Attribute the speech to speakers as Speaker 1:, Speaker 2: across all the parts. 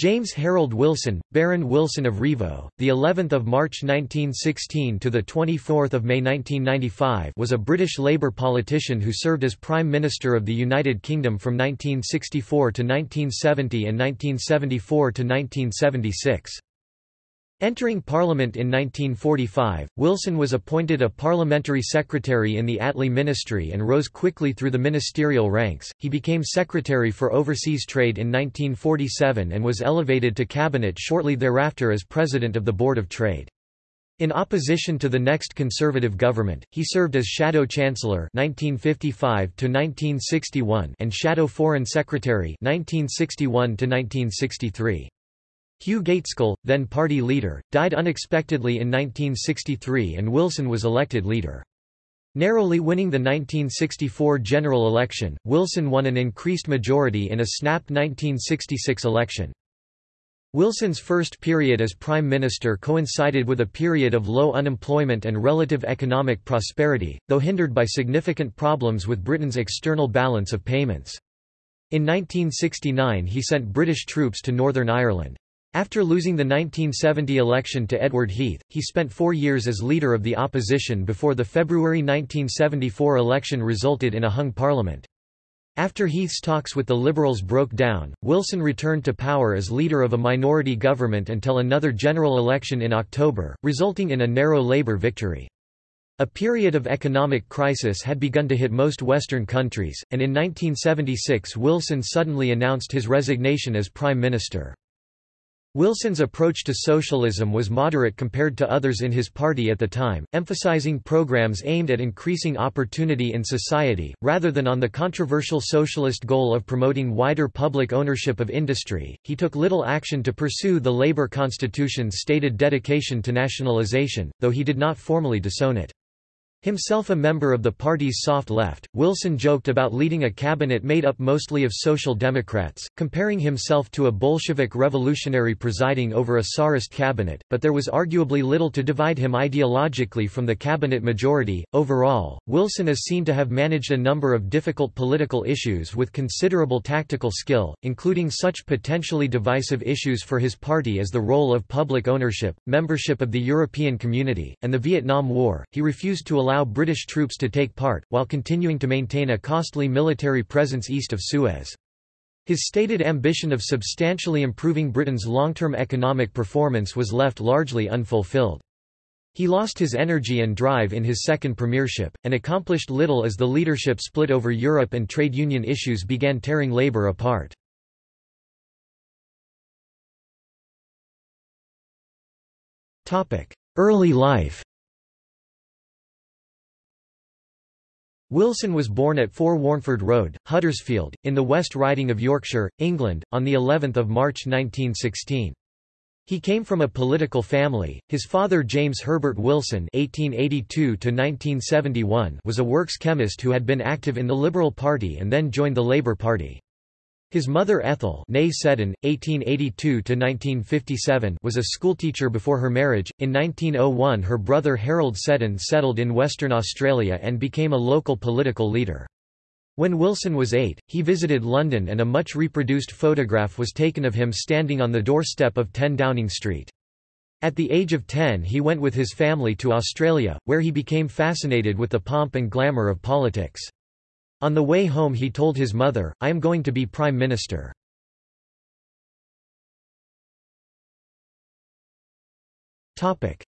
Speaker 1: James Harold Wilson, Baron Wilson of Rievaulx, the 11th of March 1916 to the 24th of May 1995, was a British Labour politician who served as Prime Minister of the United Kingdom from 1964 to 1970 and 1974 to 1976. Entering Parliament in 1945, Wilson was appointed a parliamentary secretary in the Attlee Ministry and rose quickly through the ministerial ranks. He became Secretary for Overseas Trade in 1947 and was elevated to cabinet shortly thereafter as President of the Board of Trade. In opposition to the next Conservative government, he served as Shadow Chancellor 1955 to 1961 and Shadow Foreign Secretary 1961 to -1963. Hugh Gaitskell, then party leader, died unexpectedly in 1963 and Wilson was elected leader. Narrowly winning the 1964 general election, Wilson won an increased majority in a snap 1966 election. Wilson's first period as Prime Minister coincided with a period of low unemployment and relative economic prosperity, though hindered by significant problems with Britain's external balance of payments. In 1969 he sent British troops to Northern Ireland. After losing the 1970 election to Edward Heath, he spent four years as leader of the opposition before the February 1974 election resulted in a hung parliament. After Heath's talks with the Liberals broke down, Wilson returned to power as leader of a minority government until another general election in October, resulting in a narrow Labour victory. A period of economic crisis had begun to hit most Western countries, and in 1976 Wilson suddenly announced his resignation as Prime Minister. Wilson's approach to socialism was moderate compared to others in his party at the time, emphasizing programs aimed at increasing opportunity in society, rather than on the controversial socialist goal of promoting wider public ownership of industry. He took little action to pursue the Labour Constitution's stated dedication to nationalisation, though he did not formally disown it. Himself a member of the party's soft left, Wilson joked about leading a cabinet made up mostly of Social Democrats, comparing himself to a Bolshevik revolutionary presiding over a Tsarist cabinet, but there was arguably little to divide him ideologically from the cabinet majority. Overall, Wilson is seen to have managed a number of difficult political issues with considerable tactical skill, including such potentially divisive issues for his party as the role of public ownership, membership of the European Community, and the Vietnam War. He refused to allow allow British troops to take part, while continuing to maintain a costly military presence east of Suez. His stated ambition of substantially improving Britain's long-term economic performance was left largely unfulfilled. He lost his energy and drive in his second premiership, and accomplished little as the leadership split over Europe and trade union issues began tearing Labour apart. Early life Wilson was born at 4 Warnford Road, Huddersfield, in the West Riding of Yorkshire, England, on the 11th of March 1916. He came from a political family. His father James Herbert Wilson (1882–1971) was a works chemist who had been active in the Liberal Party and then joined the Labour Party. His mother Ethel Seddon, 1882 was a schoolteacher before her marriage. In 1901 her brother Harold Seddon settled in Western Australia and became a local political leader. When Wilson was eight, he visited London and a much reproduced photograph was taken of him standing on the doorstep of 10 Downing Street. At the age of 10 he went with his family to Australia, where he became fascinated with the pomp and glamour of politics. On the way home he told his mother, I am going to be Prime Minister.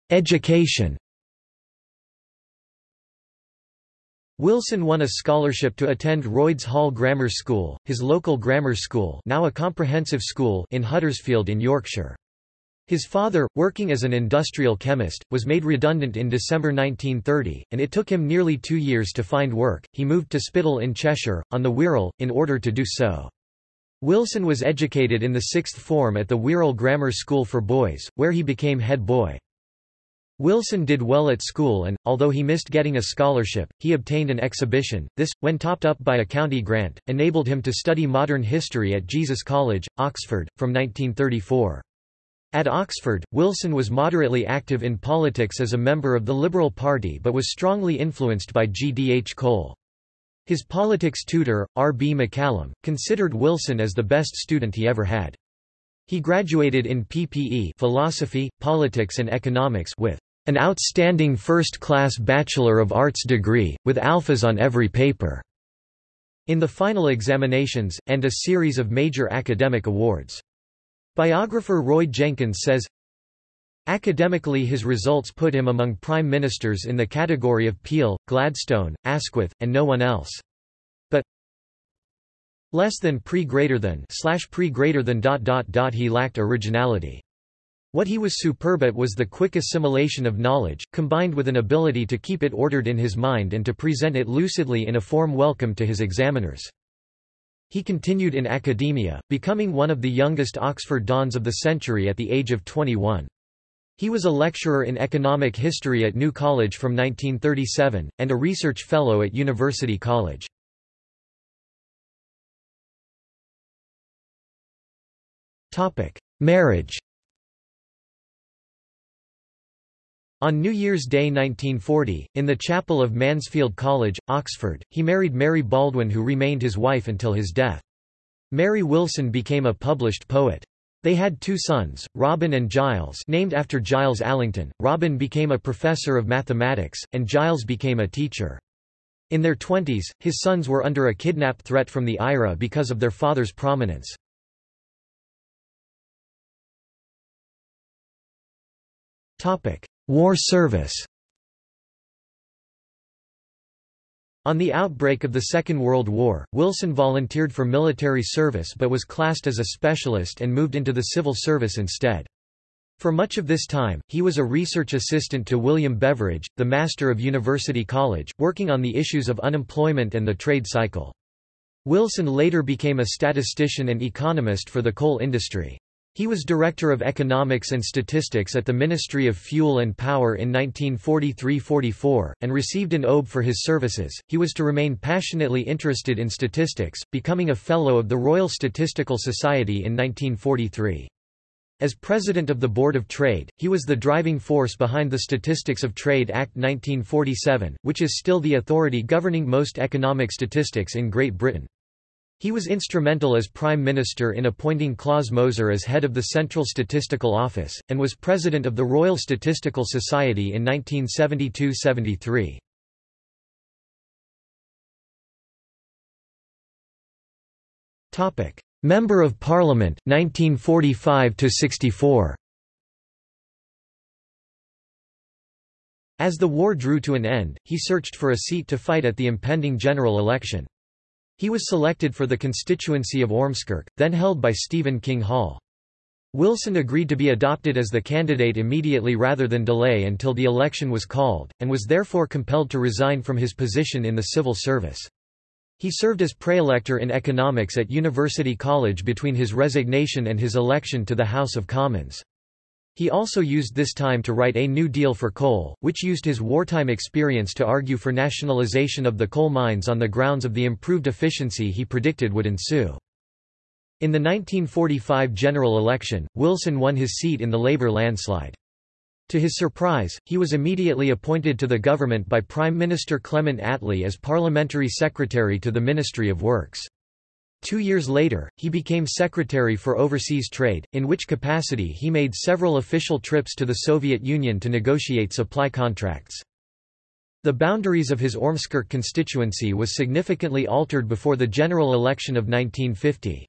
Speaker 1: Education Wilson won a scholarship to attend Royds Hall Grammar School, his local grammar school now a comprehensive school in Huddersfield in Yorkshire. His father, working as an industrial chemist, was made redundant in December 1930, and it took him nearly two years to find work. He moved to Spital in Cheshire, on the Wirral, in order to do so. Wilson was educated in the sixth form at the Wirral Grammar School for Boys, where he became head boy. Wilson did well at school and, although he missed getting a scholarship, he obtained an exhibition. This, when topped up by a county grant, enabled him to study modern history at Jesus College, Oxford, from 1934. At Oxford, Wilson was moderately active in politics as a member of the Liberal Party but was strongly influenced by G. D. H. Cole. His politics tutor, R. B. McCallum, considered Wilson as the best student he ever had. He graduated in PPE philosophy, politics and economics with an outstanding first-class Bachelor of Arts degree, with alphas on every paper, in the final examinations, and a series of major academic awards. Biographer Roy Jenkins says, Academically his results put him among prime ministers in the category of Peel, Gladstone, Asquith, and no one else. But less than pre greater than slash pre greater than dot dot dot he lacked originality. What he was superb at was the quick assimilation of knowledge, combined with an ability to keep it ordered in his mind and to present it lucidly in a form welcome to his examiners. He continued in academia, becoming one of the youngest Oxford dons of the century at the age of 21. He was a lecturer in economic history at New College from 1937, and a research fellow at University College. Marriage On New Year's Day 1940, in the chapel of Mansfield College, Oxford, he married Mary Baldwin who remained his wife until his death. Mary Wilson became a published poet. They had two sons, Robin and Giles named after Giles Alington. Robin became a professor of mathematics, and Giles became a teacher. In their twenties, his sons were under a kidnap threat from the IRA because of their father's prominence. War service On the outbreak of the Second World War, Wilson volunteered for military service but was classed as a specialist and moved into the civil service instead. For much of this time, he was a research assistant to William Beveridge, the master of University College, working on the issues of unemployment and the trade cycle. Wilson later became a statistician and economist for the coal industry. He was Director of Economics and Statistics at the Ministry of Fuel and Power in 1943–44, and received an OBE for his services. He was to remain passionately interested in statistics, becoming a Fellow of the Royal Statistical Society in 1943. As President of the Board of Trade, he was the driving force behind the Statistics of Trade Act 1947, which is still the authority governing most economic statistics in Great Britain. He was instrumental as Prime Minister in appointing Klaus Moser as head of the Central Statistical Office, and was President of the Royal Statistical Society in 1972–73. Member of Parliament, 1945–64 As the war drew to an end, he searched for a seat to fight at the impending general election. He was selected for the constituency of Ormskirk, then held by Stephen King Hall. Wilson agreed to be adopted as the candidate immediately rather than delay until the election was called, and was therefore compelled to resign from his position in the civil service. He served as praelector in economics at University College between his resignation and his election to the House of Commons. He also used this time to write A New Deal for Coal, which used his wartime experience to argue for nationalization of the coal mines on the grounds of the improved efficiency he predicted would ensue. In the 1945 general election, Wilson won his seat in the Labour landslide. To his surprise, he was immediately appointed to the government by Prime Minister Clement Attlee as Parliamentary Secretary to the Ministry of Works. Two years later, he became Secretary for Overseas Trade, in which capacity he made several official trips to the Soviet Union to negotiate supply contracts. The boundaries of his Ormskirk constituency was significantly altered before the general election of 1950.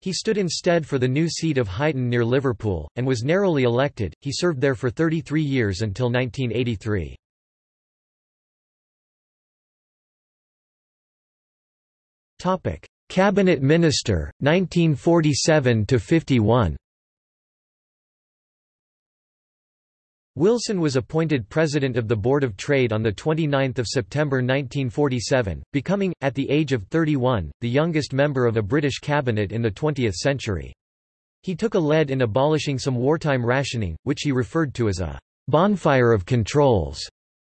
Speaker 1: He stood instead for the new seat of Huyton near Liverpool, and was narrowly elected. He served there for 33 years until 1983. Cabinet Minister, 1947–51 Wilson was appointed President of the Board of Trade on 29 September 1947, becoming, at the age of 31, the youngest member of a British cabinet in the 20th century. He took a lead in abolishing some wartime rationing, which he referred to as a bonfire of controls.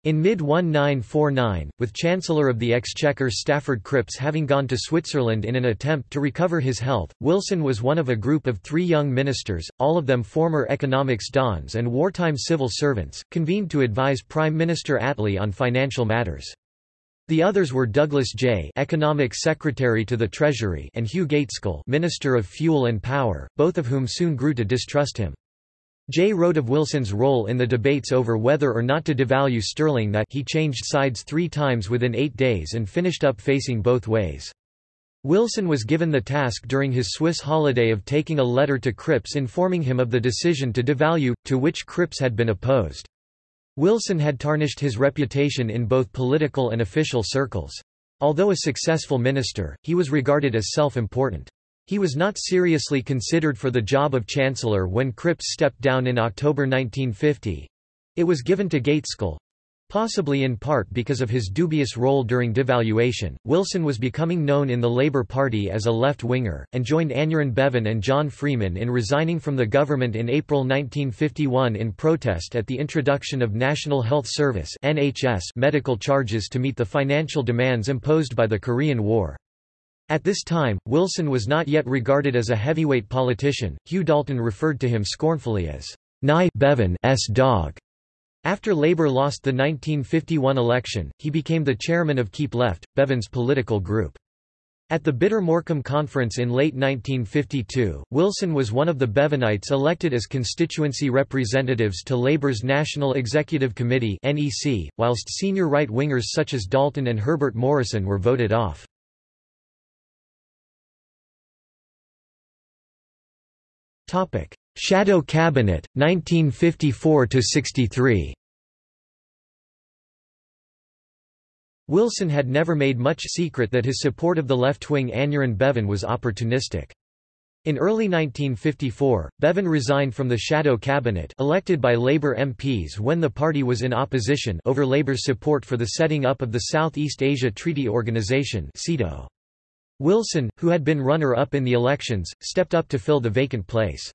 Speaker 1: In mid-1949, with Chancellor of the Exchequer Stafford Cripps having gone to Switzerland in an attempt to recover his health, Wilson was one of a group of three young ministers, all of them former economics dons and wartime civil servants, convened to advise Prime Minister Attlee on financial matters. The others were Douglas Jay Economic Secretary to the Treasury and Hugh Gaitskell Minister of Fuel and Power, both of whom soon grew to distrust him. Jay wrote of Wilson's role in the debates over whether or not to devalue sterling that he changed sides three times within eight days and finished up facing both ways. Wilson was given the task during his Swiss holiday of taking a letter to Cripps informing him of the decision to devalue, to which Cripps had been opposed. Wilson had tarnished his reputation in both political and official circles. Although a successful minister, he was regarded as self-important. He was not seriously considered for the job of chancellor when Cripps stepped down in October 1950. It was given to Gaitskell, Possibly in part because of his dubious role during devaluation, Wilson was becoming known in the Labour Party as a left-winger, and joined Aneurin Bevan and John Freeman in resigning from the government in April 1951 in protest at the introduction of National Health Service medical charges to meet the financial demands imposed by the Korean War. At this time, Wilson was not yet regarded as a heavyweight politician. Hugh Dalton referred to him scornfully as Nye Bevan's dog. After Labour lost the 1951 election, he became the chairman of Keep Left, Bevan's political group. At the Bitter Morecambe Conference in late 1952, Wilson was one of the Bevanites elected as constituency representatives to Labour's National Executive Committee (NEC), whilst senior right-wingers such as Dalton and Herbert Morrison were voted off. Topic: Shadow Cabinet 1954 63. Wilson had never made much secret that his support of the left-wing Aneurin Bevan was opportunistic. In early 1954, Bevan resigned from the shadow cabinet elected by Labour MPs when the party was in opposition over Labour's support for the setting up of the Southeast Asia Treaty Organisation Wilson, who had been runner-up in the elections, stepped up to fill the vacant place.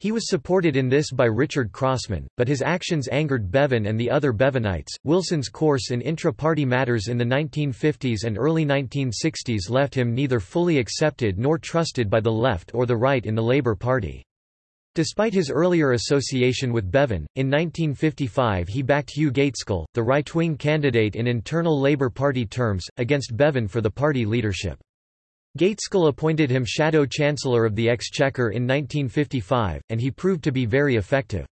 Speaker 1: He was supported in this by Richard Crossman, but his actions angered Bevan and the other Bevanites. Wilson's course in intra party matters in the 1950s and early 1960s left him neither fully accepted nor trusted by the left or the right in the Labour Party. Despite his earlier association with Bevan, in 1955 he backed Hugh Gaitskell, the right-wing candidate in internal Labour Party terms, against Bevan for the party leadership. Gaitskell appointed him Shadow Chancellor of the Exchequer in 1955, and he proved to be very effective.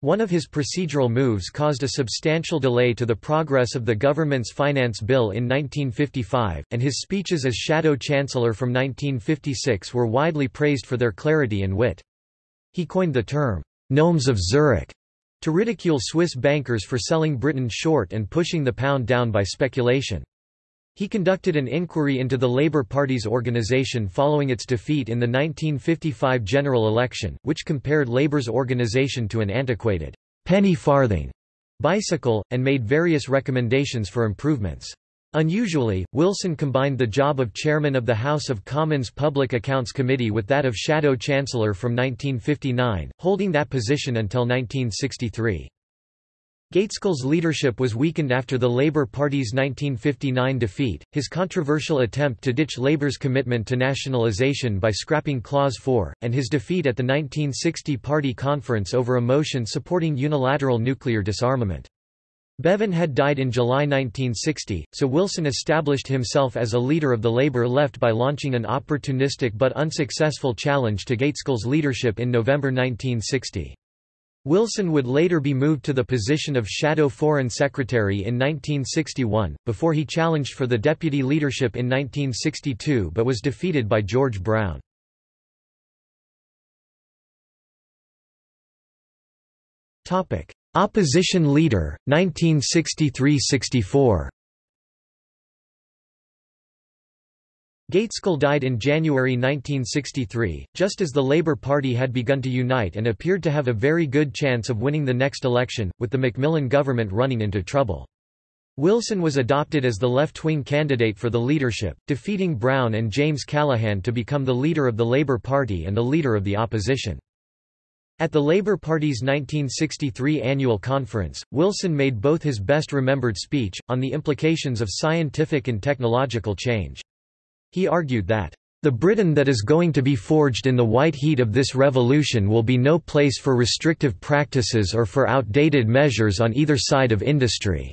Speaker 1: One of his procedural moves caused a substantial delay to the progress of the government's finance bill in 1955, and his speeches as Shadow Chancellor from 1956 were widely praised for their clarity and wit. He coined the term, Gnomes of Zurich, to ridicule Swiss bankers for selling Britain short and pushing the pound down by speculation. He conducted an inquiry into the Labour Party's organisation following its defeat in the 1955 general election, which compared Labour's organisation to an antiquated penny farthing bicycle, and made various recommendations for improvements. Unusually, Wilson combined the job of chairman of the House of Commons Public Accounts Committee with that of Shadow Chancellor from 1959, holding that position until 1963. Gaitskell's leadership was weakened after the Labour Party's 1959 defeat, his controversial attempt to ditch Labour's commitment to nationalisation by scrapping Clause 4, and his defeat at the 1960 Party conference over a motion supporting unilateral nuclear disarmament. Bevan had died in July 1960, so Wilson established himself as a leader of the Labour left by launching an opportunistic but unsuccessful challenge to Gaitskell's leadership in November 1960. Wilson would later be moved to the position of Shadow Foreign Secretary in 1961, before he challenged for the deputy leadership in 1962 but was defeated by George Brown. Opposition leader, 1963–64 Gaitskell died in January 1963, just as the Labour Party had begun to unite and appeared to have a very good chance of winning the next election, with the Macmillan government running into trouble. Wilson was adopted as the left-wing candidate for the leadership, defeating Brown and James Callaghan to become the leader of the Labour Party and the leader of the opposition. At the Labour Party's 1963 annual conference, Wilson made both his best-remembered speech, on the implications of scientific and technological change. He argued that, "...the Britain that is going to be forged in the white heat of this revolution will be no place for restrictive practices or for outdated measures on either side of industry."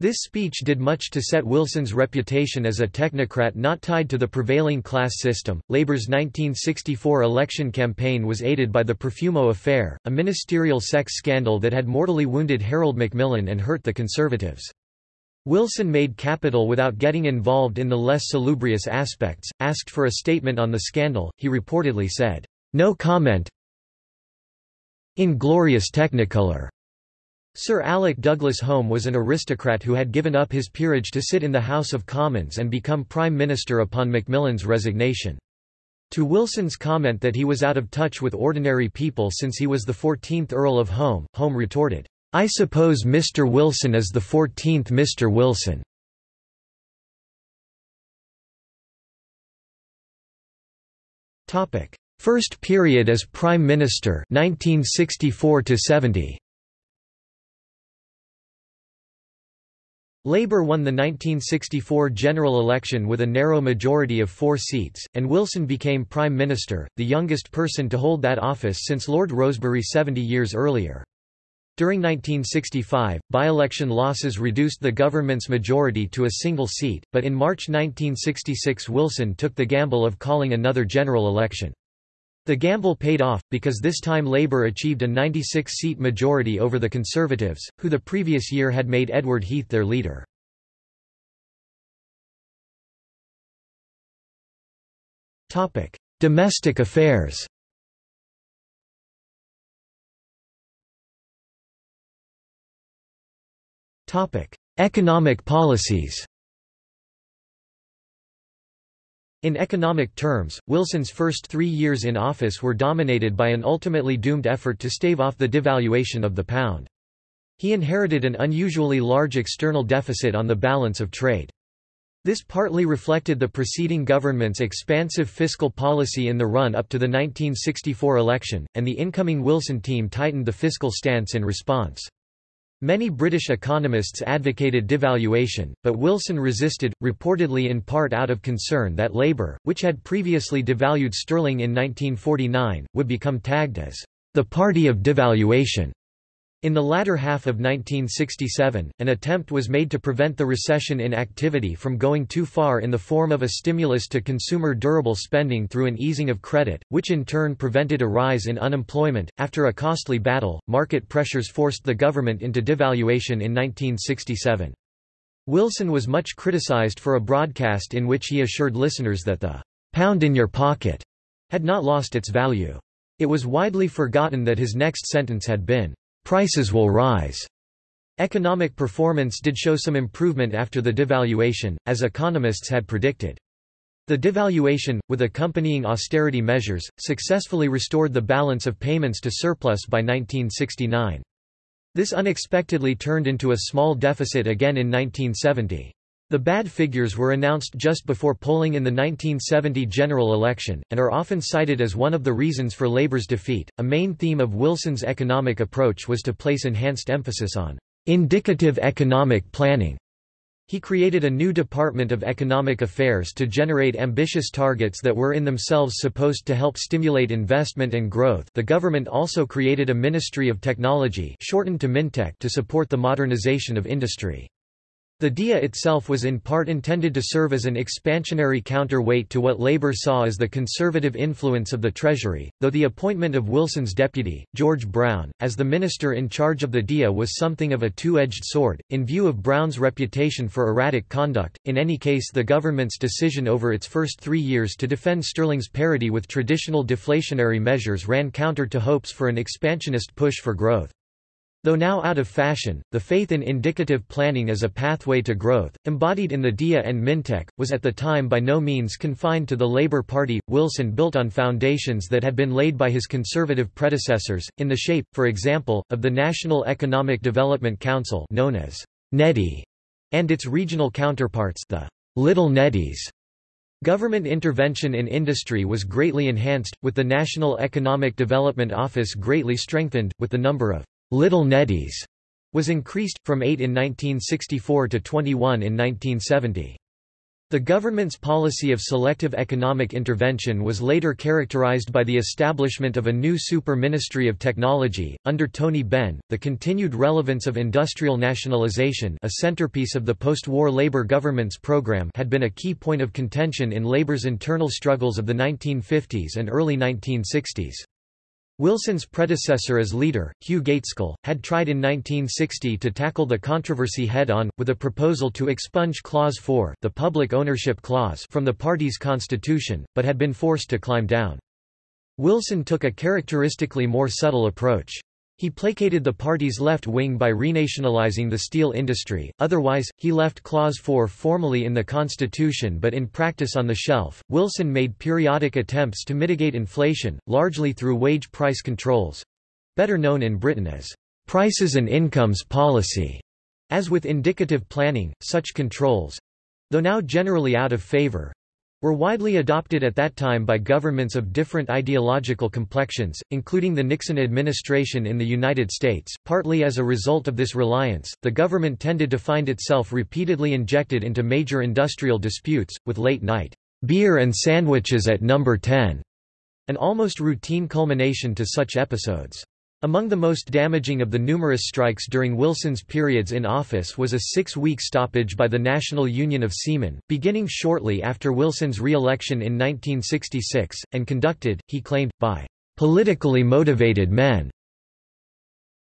Speaker 1: This speech did much to set Wilson's reputation as a technocrat not tied to the prevailing class system. Labour's 1964 election campaign was aided by the Profumo affair, a ministerial sex scandal that had mortally wounded Harold Macmillan and hurt the Conservatives. Wilson made capital without getting involved in the less salubrious aspects. Asked for a statement on the scandal, he reportedly said, No comment. Inglorious Technicolor. Sir Alec Douglas Home was an aristocrat who had given up his peerage to sit in the House of Commons and become Prime Minister upon Macmillan's resignation. To Wilson's comment that he was out of touch with ordinary people since he was the 14th Earl of Home, Home retorted, I suppose Mr. Wilson is the 14th Mr. Wilson. Topic: First period as Prime Minister 1964 70. Labour won the 1964 general election with a narrow majority of four seats, and Wilson became Prime Minister, the youngest person to hold that office since Lord Rosebery 70 years earlier. During 1965, by-election losses reduced the government's majority to a single seat, but in March 1966 Wilson took the gamble of calling another general election. The gamble paid off, because this time Labour achieved a 96-seat majority over the Conservatives, who the previous year had made Edward Heath their leader. Domestic affairs Economic policies In economic terms, Wilson's first three years in office were dominated by an ultimately doomed effort to stave off the devaluation of the pound. He inherited an unusually large external deficit on the balance of trade. This partly reflected the preceding government's expansive fiscal policy in the run-up to the 1964 election, and the incoming Wilson team tightened the fiscal stance in response. Many British economists advocated devaluation, but Wilson resisted, reportedly in part out of concern that Labour, which had previously devalued sterling in 1949, would become tagged as the party of devaluation. In the latter half of 1967, an attempt was made to prevent the recession in activity from going too far in the form of a stimulus to consumer durable spending through an easing of credit, which in turn prevented a rise in unemployment. After a costly battle, market pressures forced the government into devaluation in 1967. Wilson was much criticized for a broadcast in which he assured listeners that the pound in your pocket had not lost its value. It was widely forgotten that his next sentence had been prices will rise. Economic performance did show some improvement after the devaluation, as economists had predicted. The devaluation, with accompanying austerity measures, successfully restored the balance of payments to surplus by 1969. This unexpectedly turned into a small deficit again in 1970. The bad figures were announced just before polling in the 1970 general election, and are often cited as one of the reasons for Labour's defeat. A main theme of Wilson's economic approach was to place enhanced emphasis on indicative economic planning. He created a new Department of Economic Affairs to generate ambitious targets that were in themselves supposed to help stimulate investment and growth. The government also created a Ministry of Technology, shortened to Mintech, to support the modernization of industry. The DEA itself was in part intended to serve as an expansionary counterweight to what Labour saw as the conservative influence of the Treasury, though the appointment of Wilson's deputy, George Brown, as the minister in charge of the DEA was something of a two-edged sword, in view of Brown's reputation for erratic conduct. In any case the government's decision over its first three years to defend sterling's parity with traditional deflationary measures ran counter to hopes for an expansionist push for growth. Though now out of fashion, the faith in indicative planning as a pathway to growth, embodied in the DEA and Mintech, was at the time by no means confined to the Labour Party. Wilson built on foundations that had been laid by his conservative predecessors, in the shape, for example, of the National Economic Development Council known as Neddy, and its regional counterparts the Little Neddies. Government intervention in industry was greatly enhanced, with the National Economic Development Office greatly strengthened, with the number of Little Neddies was increased, from 8 in 1964 to 21 in 1970. The government's policy of selective economic intervention was later characterized by the establishment of a new super ministry of technology. Under Tony Benn, the continued relevance of industrial nationalization, a centerpiece of the post-war labor government's program, had been a key point of contention in labor's internal struggles of the 1950s and early 1960s. Wilson's predecessor as leader, Hugh Gaitskell, had tried in 1960 to tackle the controversy head-on, with a proposal to expunge Clause 4 the public ownership clause from the party's constitution, but had been forced to climb down. Wilson took a characteristically more subtle approach. He placated the party's left wing by renationalizing the steel industry, otherwise, he left Clause 4 formally in the Constitution but in practice on the shelf. Wilson made periodic attempts to mitigate inflation, largely through wage price controls better known in Britain as prices and incomes policy. As with indicative planning, such controls though now generally out of favor were widely adopted at that time by governments of different ideological complexions, including the Nixon administration in the United States. Partly as a result of this reliance, the government tended to find itself repeatedly injected into major industrial disputes, with late night beer and sandwiches at number 10, an almost routine culmination to such episodes. Among the most damaging of the numerous strikes during Wilson's periods in office was a six-week stoppage by the National Union of Seamen, beginning shortly after Wilson's re-election in 1966, and conducted, he claimed, by "...politically motivated men."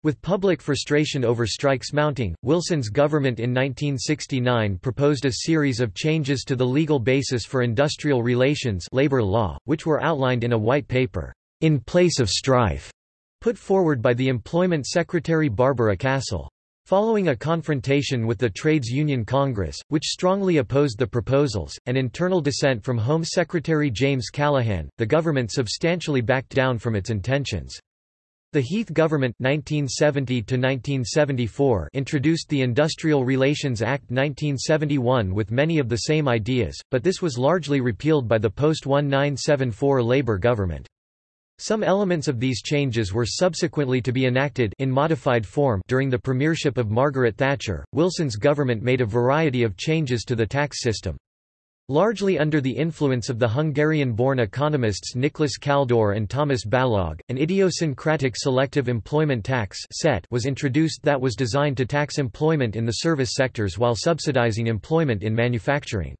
Speaker 1: With public frustration over strikes mounting, Wilson's government in 1969 proposed a series of changes to the legal basis for industrial relations labor law, which were outlined in a white paper, "...in place of strife." Put forward by the Employment Secretary Barbara Castle. Following a confrontation with the Trades Union Congress, which strongly opposed the proposals, and internal dissent from Home Secretary James Callaghan, the government substantially backed down from its intentions. The Heath government 1970 introduced the Industrial Relations Act 1971 with many of the same ideas, but this was largely repealed by the post-1974 Labour government. Some elements of these changes were subsequently to be enacted in modified form during the premiership of Margaret Thatcher. Wilson's government made a variety of changes to the tax system. Largely under the influence of the Hungarian-born economists Nicholas Kaldor and Thomas Balogh, an idiosyncratic selective employment tax set was introduced that was designed to tax employment in the service sectors while subsidizing employment in manufacturing.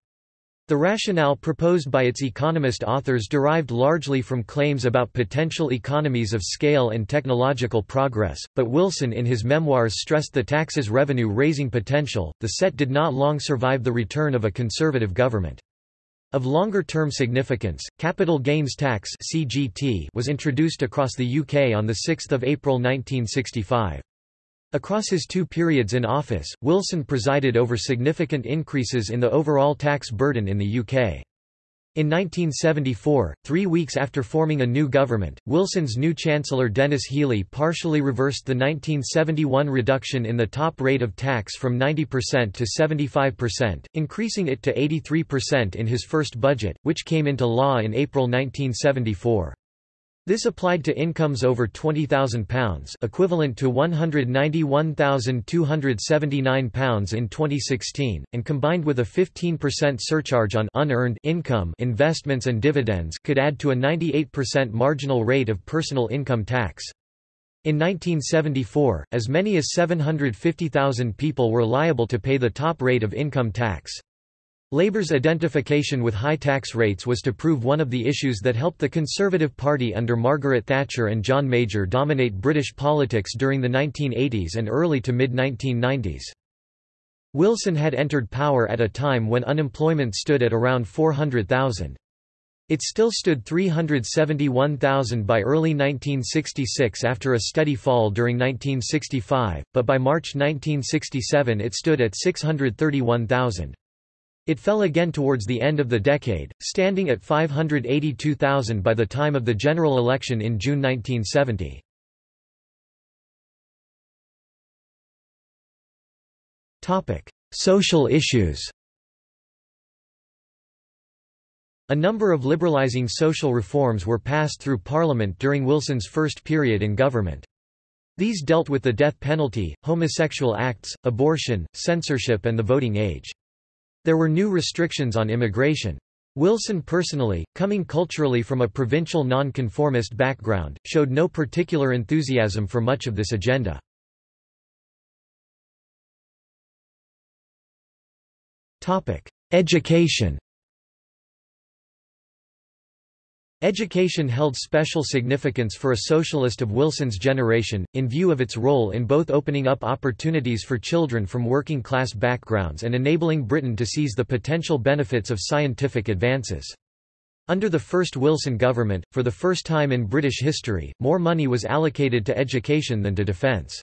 Speaker 1: The rationale proposed by its economist authors derived largely from claims about potential economies of scale and technological progress, but Wilson in his memoirs stressed the tax's revenue-raising potential. The set did not long survive the return of a conservative government. Of longer-term significance, capital gains tax (CGT) was introduced across the UK on the 6th of April 1965. Across his two periods in office, Wilson presided over significant increases in the overall tax burden in the UK. In 1974, three weeks after forming a new government, Wilson's new Chancellor Denis Healey partially reversed the 1971 reduction in the top rate of tax from 90% to 75%, increasing it to 83% in his first budget, which came into law in April 1974. This applied to incomes over £20,000 equivalent to £191,279 in 2016, and combined with a 15% surcharge on unearned income investments and dividends could add to a 98% marginal rate of personal income tax. In 1974, as many as 750,000 people were liable to pay the top rate of income tax. Labour's identification with high tax rates was to prove one of the issues that helped the Conservative Party under Margaret Thatcher and John Major dominate British politics during the 1980s and early to mid-1990s. Wilson had entered power at a time when unemployment stood at around 400,000. It still stood 371,000 by early 1966 after a steady fall during 1965, but by March 1967 it stood at 631,000. It fell again towards the end of the decade, standing at 582,000 by the time of the general election in June 1970. Social issues A number of liberalizing social reforms were passed through Parliament during Wilson's first period in government. These dealt with the death penalty, homosexual acts, abortion, censorship and the voting age. There were new restrictions on immigration. Wilson personally, coming culturally from a provincial nonconformist background, showed no particular enthusiasm for much of this agenda. Education Education held special significance for a socialist of Wilson's generation, in view of its role in both opening up opportunities for children from working-class backgrounds and enabling Britain to seize the potential benefits of scientific advances. Under the first Wilson government, for the first time in British history, more money was allocated to education than to defence.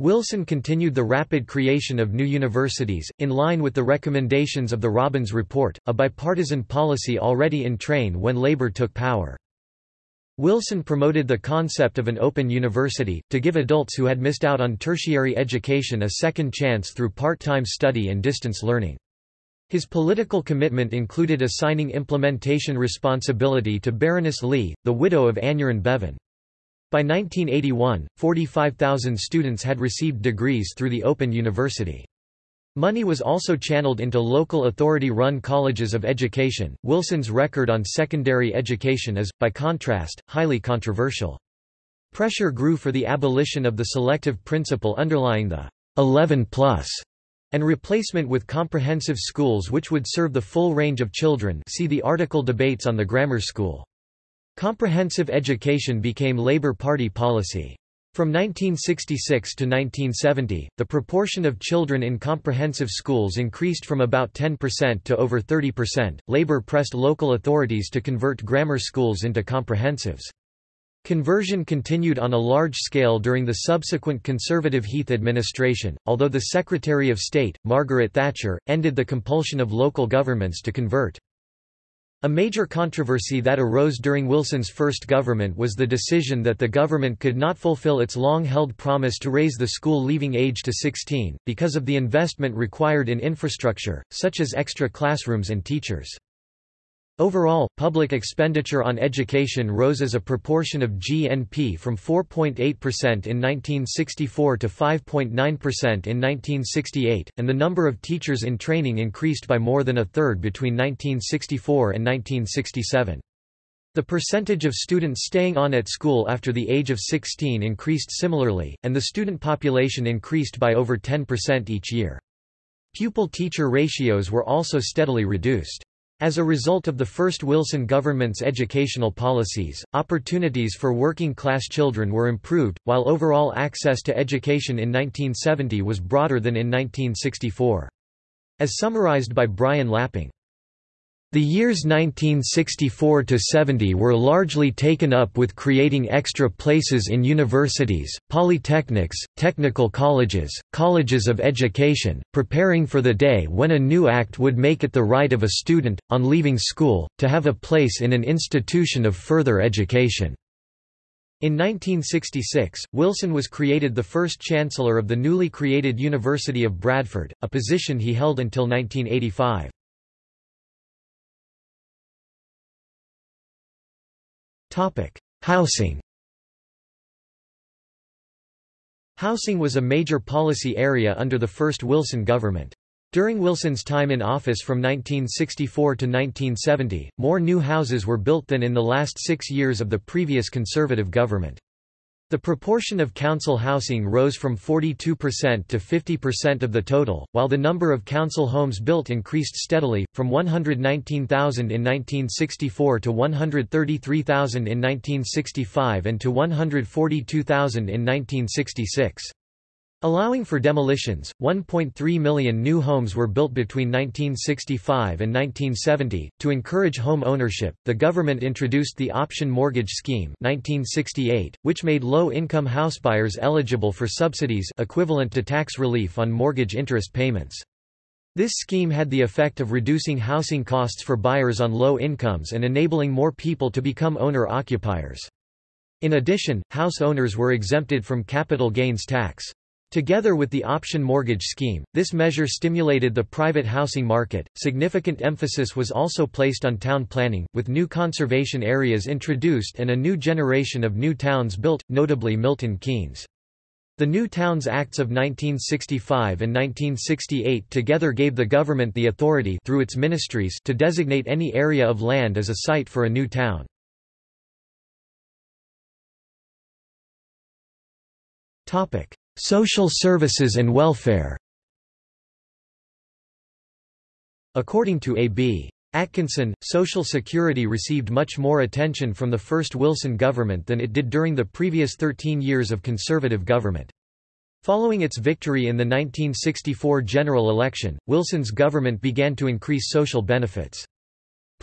Speaker 1: Wilson continued the rapid creation of new universities, in line with the recommendations of the Robbins Report, a bipartisan policy already in train when Labour took power. Wilson promoted the concept of an open university, to give adults who had missed out on tertiary education a second chance through part-time study and distance learning. His political commitment included assigning implementation responsibility to Baroness Lee, the widow of Aneurin Bevan. By 1981, 45,000 students had received degrees through the Open University. Money was also channeled into local authority-run colleges of education. Wilson's record on secondary education is, by contrast, highly controversial. Pressure grew for the abolition of the selective principle underlying the 11 plus and replacement with comprehensive schools which would serve the full range of children see the article Debates on the Grammar School. Comprehensive education became Labour Party policy. From 1966 to 1970, the proportion of children in comprehensive schools increased from about 10% to over 30%. Labour pressed local authorities to convert grammar schools into comprehensives. Conversion continued on a large scale during the subsequent Conservative Heath administration, although the Secretary of State, Margaret Thatcher, ended the compulsion of local governments to convert. A major controversy that arose during Wilson's first government was the decision that the government could not fulfill its long-held promise to raise the school leaving age to 16, because of the investment required in infrastructure, such as extra classrooms and teachers. Overall, public expenditure on education rose as a proportion of GNP from 4.8% in 1964 to 5.9% in 1968, and the number of teachers in training increased by more than a third between 1964 and 1967. The percentage of students staying on at school after the age of 16 increased similarly, and the student population increased by over 10% each year. Pupil-teacher ratios were also steadily reduced. As a result of the first Wilson government's educational policies, opportunities for working-class children were improved, while overall access to education in 1970 was broader than in 1964. As summarized by Brian Lapping, the years 1964–70 were largely taken up with creating extra places in universities, polytechnics, technical colleges, colleges of education, preparing for the day when a new act would make it the right of a student, on leaving school, to have a place in an institution of further education. In 1966, Wilson was created the first chancellor of the newly created University of Bradford, a position he held until 1985. Housing Housing was a major policy area under the first Wilson government. During Wilson's time in office from 1964 to 1970, more new houses were built than in the last six years of the previous Conservative government. The proportion of council housing rose from 42% to 50% of the total, while the number of council homes built increased steadily, from 119,000 in 1964 to 133,000 in 1965 and to 142,000 in 1966. Allowing for demolitions, 1.3 million new homes were built between 1965 and 1970. To encourage home ownership, the government introduced the Option Mortgage Scheme 1968, which made low-income housebuyers eligible for subsidies equivalent to tax relief on mortgage interest payments. This scheme had the effect of reducing housing costs for buyers on low incomes and enabling more people to become owner-occupiers. In addition, house owners were exempted from capital gains tax. Together with the option mortgage scheme, this measure stimulated the private housing market. Significant emphasis was also placed on town planning, with new conservation areas introduced and a new generation of new towns built, notably Milton Keynes. The New Towns Acts of 1965 and 1968 together gave the government the authority through its ministries to designate any area of land as a site for a new town. Social services and welfare According to A.B. Atkinson, Social Security received much more attention from the first Wilson government than it did during the previous 13 years of conservative government. Following its victory in the 1964 general election, Wilson's government began to increase social benefits.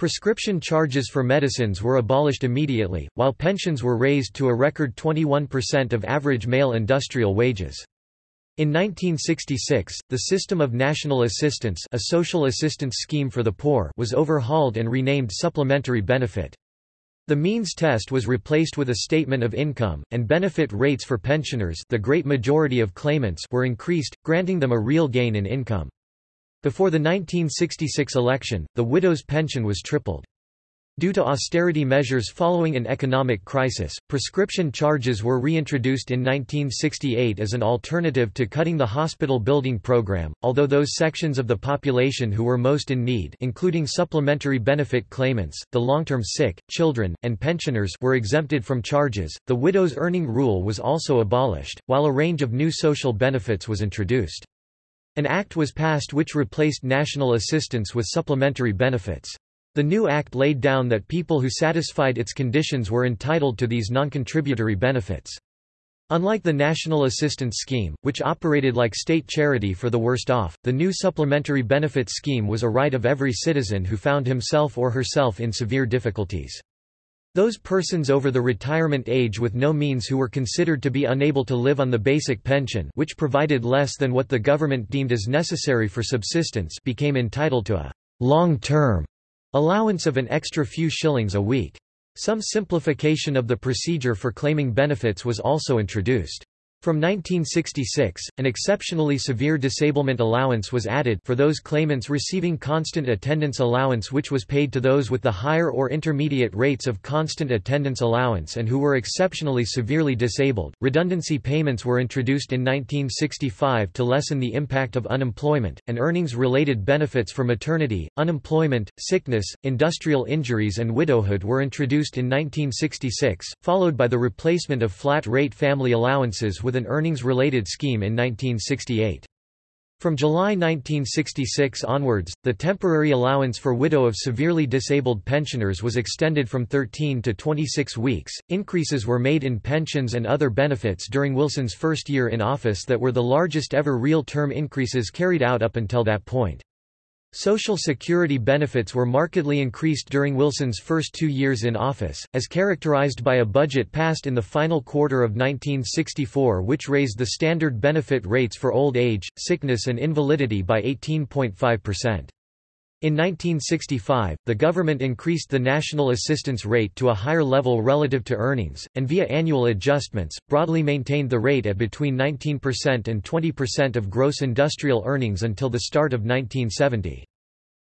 Speaker 1: Prescription charges for medicines were abolished immediately, while pensions were raised to a record 21% of average male industrial wages. In 1966, the system of national assistance a social assistance scheme for the poor was overhauled and renamed supplementary benefit. The means test was replaced with a statement of income, and benefit rates for pensioners the great majority of claimants were increased, granting them a real gain in income. Before the 1966 election, the widow's pension was tripled. Due to austerity measures following an economic crisis, prescription charges were reintroduced in 1968 as an alternative to cutting the hospital building program, although those sections of the population who were most in need including supplementary benefit claimants, the long-term sick, children, and pensioners were exempted from charges. The widow's earning rule was also abolished, while a range of new social benefits was introduced. An act was passed which replaced national assistance with supplementary benefits. The new act laid down that people who satisfied its conditions were entitled to these non-contributory benefits. Unlike the National Assistance Scheme, which operated like state charity for the worst off, the new supplementary benefits scheme was a right of every citizen who found himself or herself in severe difficulties. Those persons over the retirement age with no means who were considered to be unable to live on the basic pension which provided less than what the government deemed as necessary for subsistence became entitled to a long-term Allowance of an extra few shillings a week. Some simplification of the procedure for claiming benefits was also introduced. From 1966, an exceptionally severe disablement allowance was added for those claimants receiving constant attendance allowance which was paid to those with the higher or intermediate rates of constant attendance allowance and who were exceptionally severely disabled. Redundancy payments were introduced in 1965 to lessen the impact of unemployment, and earnings-related benefits for maternity, unemployment, sickness, industrial injuries and widowhood were introduced in 1966, followed by the replacement of flat-rate family allowances with with an earnings-related scheme in 1968. From July 1966 onwards, the temporary allowance for widow of severely disabled pensioners was extended from 13 to 26 weeks. Increases were made in pensions and other benefits during Wilson's first year in office that were the largest ever real term increases carried out up until that point. Social Security benefits were markedly increased during Wilson's first two years in office, as characterized by a budget passed in the final quarter of 1964 which raised the standard benefit rates for old age, sickness and invalidity by 18.5%. In 1965, the government increased the national assistance rate to a higher level relative to earnings, and via annual adjustments, broadly maintained the rate at between 19% and 20% of gross industrial earnings until the start of 1970.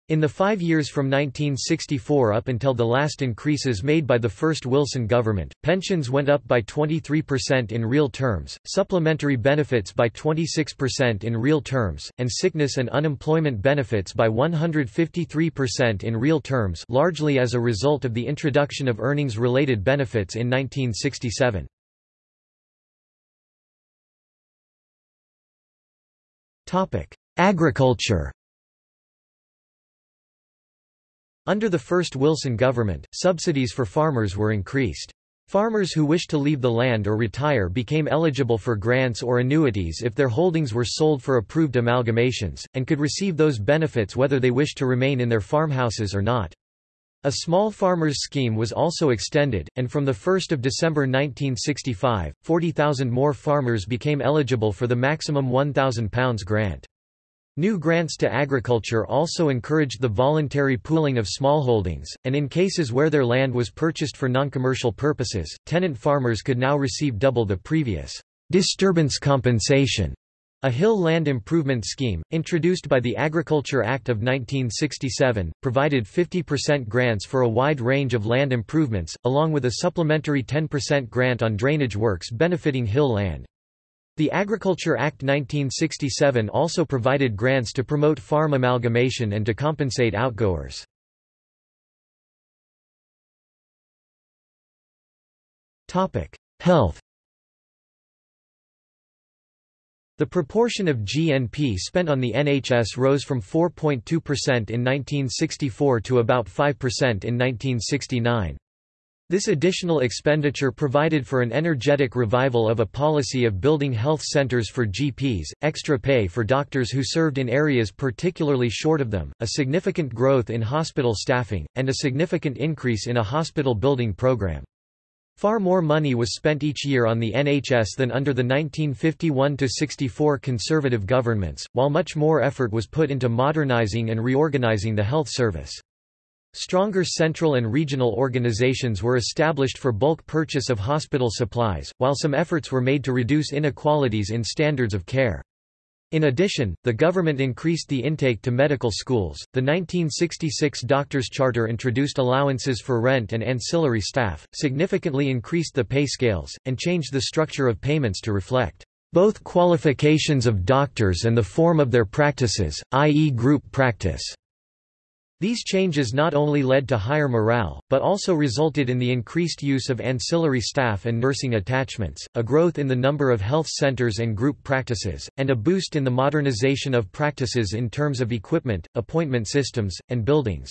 Speaker 1: In the five years from 1964 up until the last increases made by the first Wilson government, pensions went up by 23% in real terms, supplementary benefits by 26% in real terms, and sickness and unemployment benefits by 153% in real terms largely as a result of the introduction of earnings-related benefits in 1967. Agriculture Under the first Wilson government, subsidies for farmers were increased. Farmers who wished to leave the land or retire became eligible for grants or annuities if their holdings were sold for approved amalgamations, and could receive those benefits whether they wished to remain in their farmhouses or not. A small farmers scheme was also extended, and from 1 December 1965, 40,000 more farmers became eligible for the maximum £1,000 grant. New grants to agriculture also encouraged the voluntary pooling of smallholdings, and in cases where their land was purchased for non-commercial purposes, tenant farmers could now receive double the previous disturbance compensation. A hill land improvement scheme, introduced by the Agriculture Act of 1967, provided 50% grants for a wide range of land improvements, along with a supplementary 10% grant on drainage works benefiting hill land. The Agriculture Act 1967 also provided grants to promote farm amalgamation and to compensate outgoers. Health The proportion of GNP spent on the NHS rose from 4.2% in 1964 to about 5% in 1969. This additional expenditure provided for an energetic revival of a policy of building health centres for GPs, extra pay for doctors who served in areas particularly short of them, a significant growth in hospital staffing, and a significant increase in a hospital building programme. Far more money was spent each year on the NHS than under the 1951–64 Conservative governments, while much more effort was put into modernising and reorganising the health service. Stronger central and regional organizations were established for bulk purchase of hospital supplies, while some efforts were made to reduce inequalities in standards of care. In addition, the government increased the intake to medical schools. The 1966 Doctors' Charter introduced allowances for rent and ancillary staff, significantly increased the pay scales, and changed the structure of payments to reflect both qualifications of doctors and the form of their practices, i.e., group practice. These changes not only led to higher morale, but also resulted in the increased use of ancillary staff and nursing attachments, a growth in the number of health centers and group practices, and a boost in the modernization of practices in terms of equipment, appointment systems, and buildings.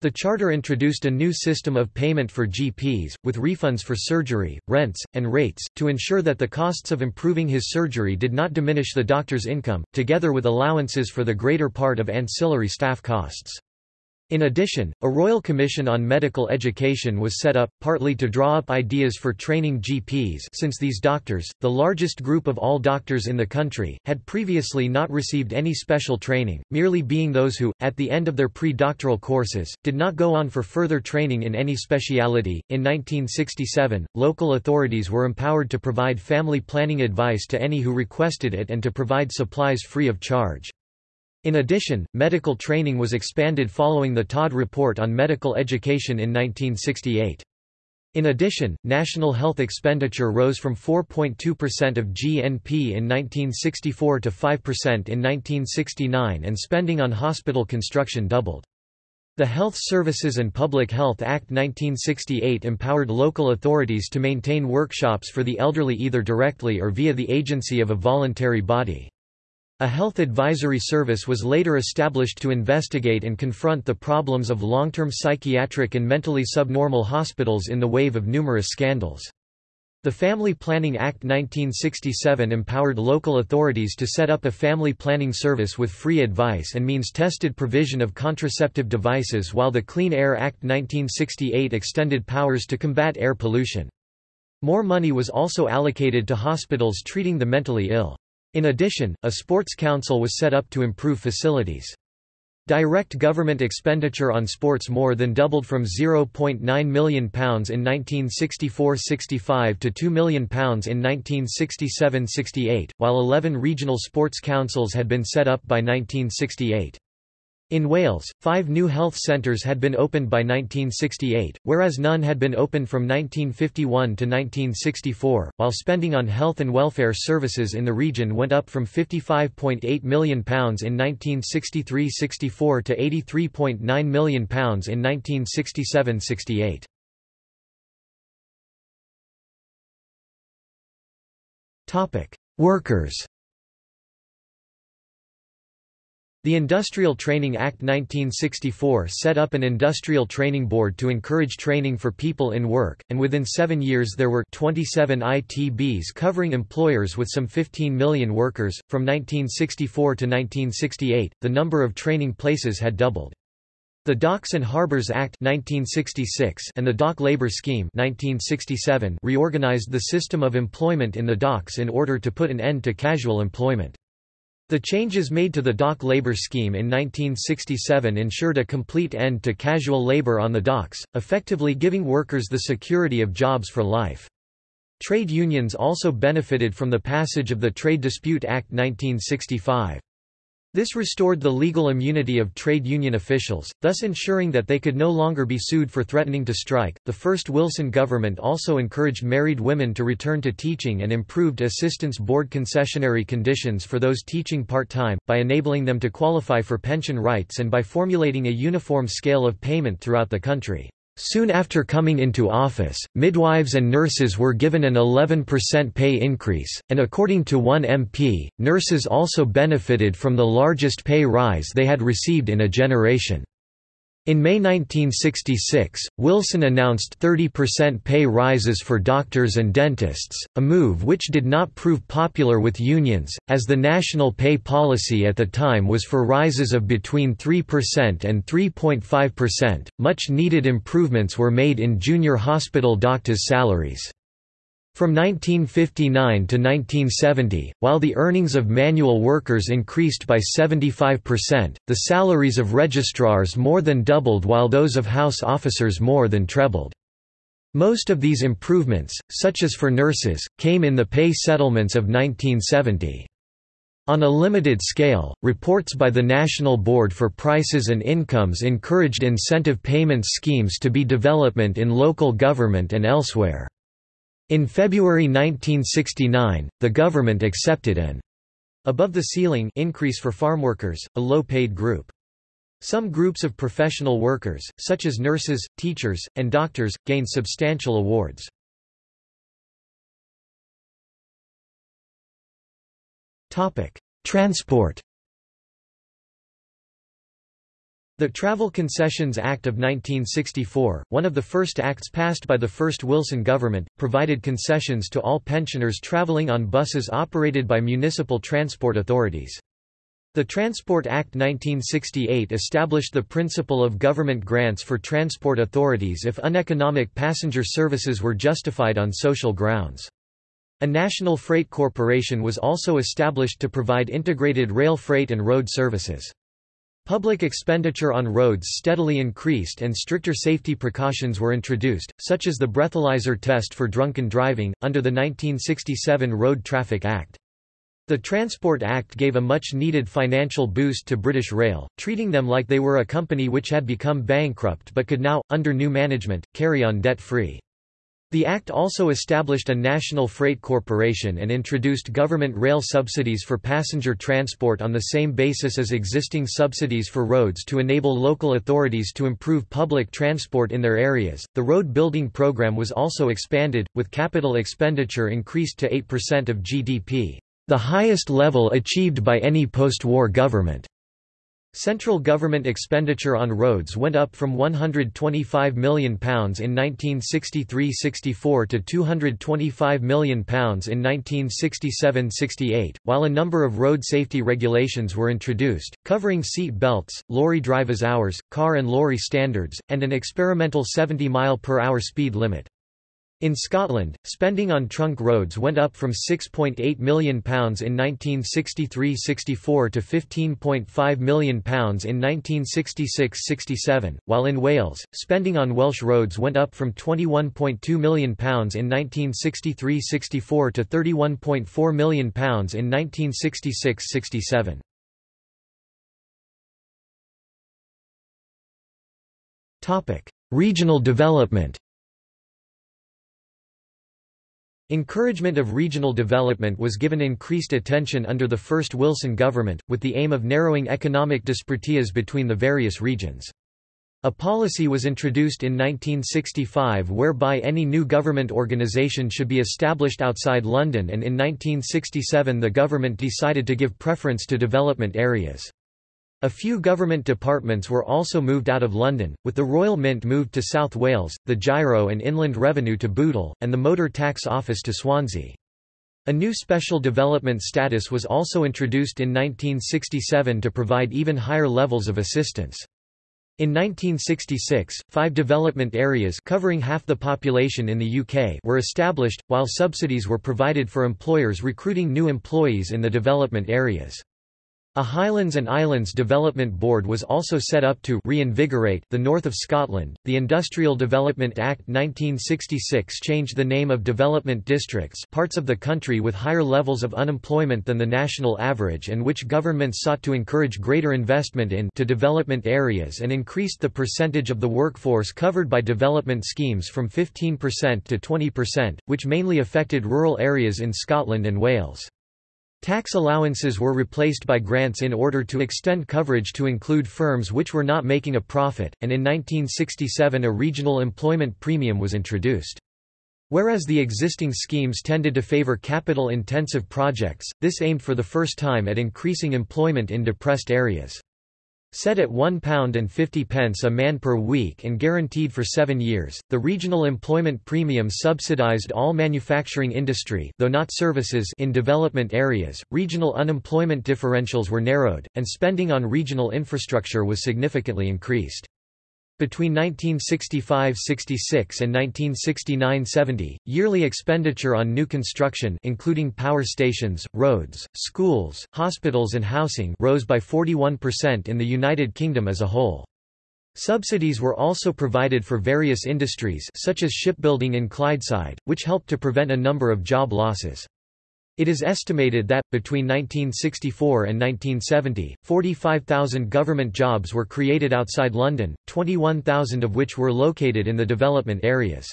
Speaker 1: The charter introduced a new system of payment for GPs, with refunds for surgery, rents, and rates, to ensure that the costs of improving his surgery did not diminish the doctor's income, together with allowances for the greater part of ancillary staff costs. In addition, a Royal Commission on Medical Education was set up, partly to draw up ideas for training GPs since these doctors, the largest group of all doctors in the country, had previously not received any special training, merely being those who, at the end of their pre-doctoral courses, did not go on for further training in any speciality. In 1967, local authorities were empowered to provide family planning advice to any who requested it and to provide supplies free of charge. In addition, medical training was expanded following the Todd Report on Medical Education in 1968. In addition, national health expenditure rose from 4.2% of GNP in 1964 to 5% in 1969 and spending on hospital construction doubled. The Health Services and Public Health Act 1968 empowered local authorities to maintain workshops for the elderly either directly or via the agency of a voluntary body. A health advisory service was later established to investigate and confront the problems of long-term psychiatric and mentally subnormal hospitals in the wave of numerous scandals. The Family Planning Act 1967 empowered local authorities to set up a family planning service with free advice and means-tested provision of contraceptive devices while the Clean Air Act 1968 extended powers to combat air pollution. More money was also allocated to hospitals treating the mentally ill. In addition, a sports council was set up to improve facilities. Direct government expenditure on sports more than doubled from £0.9 million in 1964–65 to £2 million in 1967–68, while 11 regional sports councils had been set up by 1968. In Wales, five new health centres had been opened by 1968, whereas none had been opened from 1951 to 1964, while spending on health and welfare services in the region went up from £55.8 million in 1963–64 to £83.9 million in 1967–68. Workers The Industrial Training Act 1964 set up an industrial training board to encourage training for people in work, and within seven years there were 27 ITBs covering employers with some 15 million workers. From 1964 to 1968, the number of training places had doubled. The Docks and Harbours Act 1966 and the Dock Labour Scheme 1967 reorganized the system of employment in the docks in order to put an end to casual employment. The changes made to the dock labor scheme in 1967 ensured a complete end to casual labor on the docks, effectively giving workers the security of jobs for life. Trade unions also benefited from the passage of the Trade Dispute Act 1965. This restored the legal immunity of trade union officials, thus ensuring that they could no longer be sued for threatening to strike. The first Wilson government also encouraged married women to return to teaching and improved assistance board concessionary conditions for those teaching part time, by enabling them to qualify for pension rights and by formulating a uniform scale of payment throughout the country. Soon after coming into office, midwives and nurses were given an 11% pay increase, and according to one MP, nurses also benefited from the largest pay rise they had received in a generation. In May 1966, Wilson announced 30% pay rises for doctors and dentists, a move which did not prove popular with unions, as the national pay policy at the time was for rises of between 3% and 3.5%. Much needed improvements were made in junior hospital doctors' salaries. From 1959 to 1970, while the earnings of manual workers increased by 75%, the salaries of registrars more than doubled while those of house officers more than trebled. Most of these improvements, such as for nurses, came in the pay settlements of 1970. On a limited scale, reports by the National Board for Prices and Incomes encouraged incentive payment schemes to be development in local government and elsewhere. In February 1969, the government accepted an above-the-ceiling increase for farmworkers, a low-paid group. Some groups of professional workers, such as nurses, teachers, and doctors, gained substantial awards. Transport The Travel Concessions Act of 1964, one of the first acts passed by the first Wilson government, provided concessions to all pensioners traveling on buses operated by municipal transport authorities. The Transport Act 1968 established the principle of government grants for transport authorities if uneconomic passenger services were justified on social grounds. A national freight corporation was also established to provide integrated rail freight and road services. Public expenditure on roads steadily increased and stricter safety precautions were introduced, such as the breathalyzer test for drunken driving, under the 1967 Road Traffic Act. The Transport Act gave a much-needed financial boost to British Rail, treating them like they were a company which had become bankrupt but could now, under new management, carry on debt-free. The Act also established a national freight corporation and introduced government rail subsidies for passenger transport on the same basis as existing subsidies for roads to enable local authorities to improve public transport in their areas. The road building program was also expanded, with capital expenditure increased to 8% of GDP, the highest level achieved by any post-war government. Central government expenditure on roads went up from £125 million in 1963–64 to £225 million in 1967–68, while a number of road safety regulations were introduced, covering seat belts, lorry drivers' hours, car and lorry standards, and an experimental 70 mile per hour speed limit. In Scotland, spending on trunk roads went up from £6.8 million in 1963–64 to £15.5 million in 1966–67, while in Wales, spending on Welsh roads went up from £21.2 million in 1963–64 to £31.4 million in 1966–67. Regional development Encouragement of regional development was given increased attention under the first Wilson government, with the aim of narrowing economic disparities between the various regions. A policy was introduced in 1965 whereby any new government organisation should be established outside London and in 1967 the government decided to give preference to development areas. A few government departments were also moved out of London, with the Royal Mint moved to South Wales, the Giro and Inland Revenue to Bootle, and the Motor Tax Office to Swansea. A new special development status was also introduced in 1967 to provide even higher levels of assistance. In 1966, five development areas covering half the population in the UK were established, while subsidies were provided for employers recruiting new employees in the development areas. A Highlands and Islands Development Board was also set up to reinvigorate the north of Scotland. The Industrial Development Act 1966 changed the name of development districts, parts of the country with higher levels of unemployment than the national average and which governments sought to encourage greater investment in to development areas and increased the percentage of the workforce covered by development schemes from 15% to 20%, which mainly affected rural areas in Scotland and Wales. Tax allowances were replaced by grants in order to extend coverage to include firms which were not making a profit, and in 1967 a regional employment premium was introduced. Whereas the existing schemes tended to favor capital-intensive projects, this aimed for the first time at increasing employment in depressed areas. Set at £1.50 a man per week and guaranteed for seven years, the regional employment premium subsidised all manufacturing industry though not services in development areas, regional unemployment differentials were narrowed, and spending on regional infrastructure was significantly increased. Between 1965–66 and 1969–70, yearly expenditure on new construction including power stations, roads, schools, hospitals and housing rose by 41% in the United Kingdom as a whole. Subsidies were also provided for various industries such as shipbuilding in Clydeside, which helped to prevent a number of job losses. It is estimated that, between 1964 and 1970, 45,000 government jobs were created outside London, 21,000 of which were located in the development areas.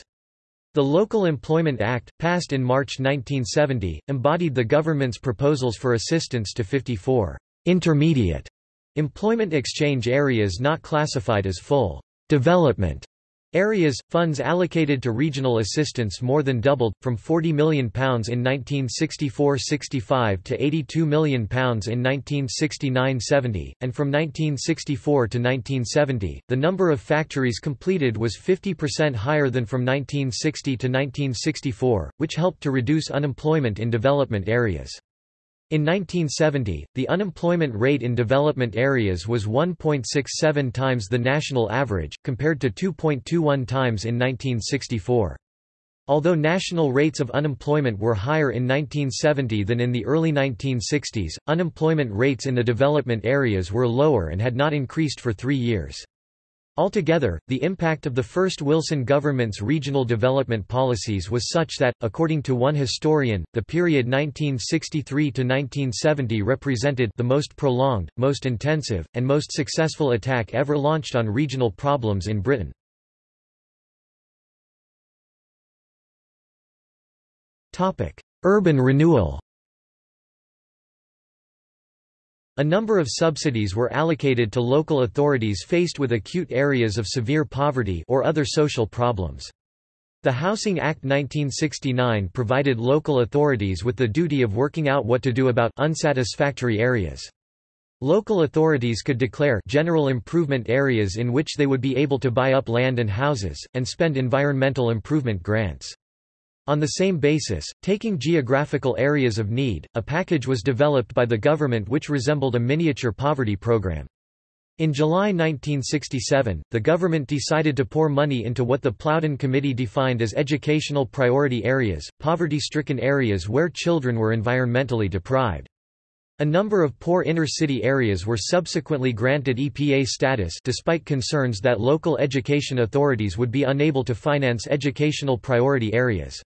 Speaker 1: The Local Employment Act, passed in March 1970, embodied the government's proposals for assistance to 54 intermediate employment exchange areas not classified as full development Areas, funds allocated to regional assistance more than doubled, from £40 million in 1964–65 to £82 million in 1969–70, and from 1964 to 1970, the number of factories completed was 50% higher than from 1960 to 1964, which helped to reduce unemployment in development areas. In 1970, the unemployment rate in development areas was 1.67 times the national average, compared to 2.21 times in 1964. Although national rates of unemployment were higher in 1970 than in the early 1960s, unemployment rates in the development areas were lower and had not increased for three years. Altogether, the impact of the first Wilson government's regional development policies was such that, according to one historian, the period 1963–1970 represented the most prolonged, most intensive, and most successful attack ever launched on regional problems in Britain. Urban renewal A number of subsidies were allocated to local authorities faced with acute areas of severe poverty or other social problems. The Housing Act 1969 provided local authorities with the duty of working out what to do about unsatisfactory areas. Local authorities could declare general improvement areas in which they would be able to buy up land and houses, and spend environmental improvement grants. On the same basis, taking geographical areas of need, a package was developed by the government which resembled a miniature poverty program. In July 1967, the government decided to pour money into what the Plowden Committee defined as educational priority areas, poverty-stricken areas where children were environmentally deprived. A number of poor inner-city areas were subsequently granted EPA status despite concerns that local education authorities would be unable to finance educational priority areas.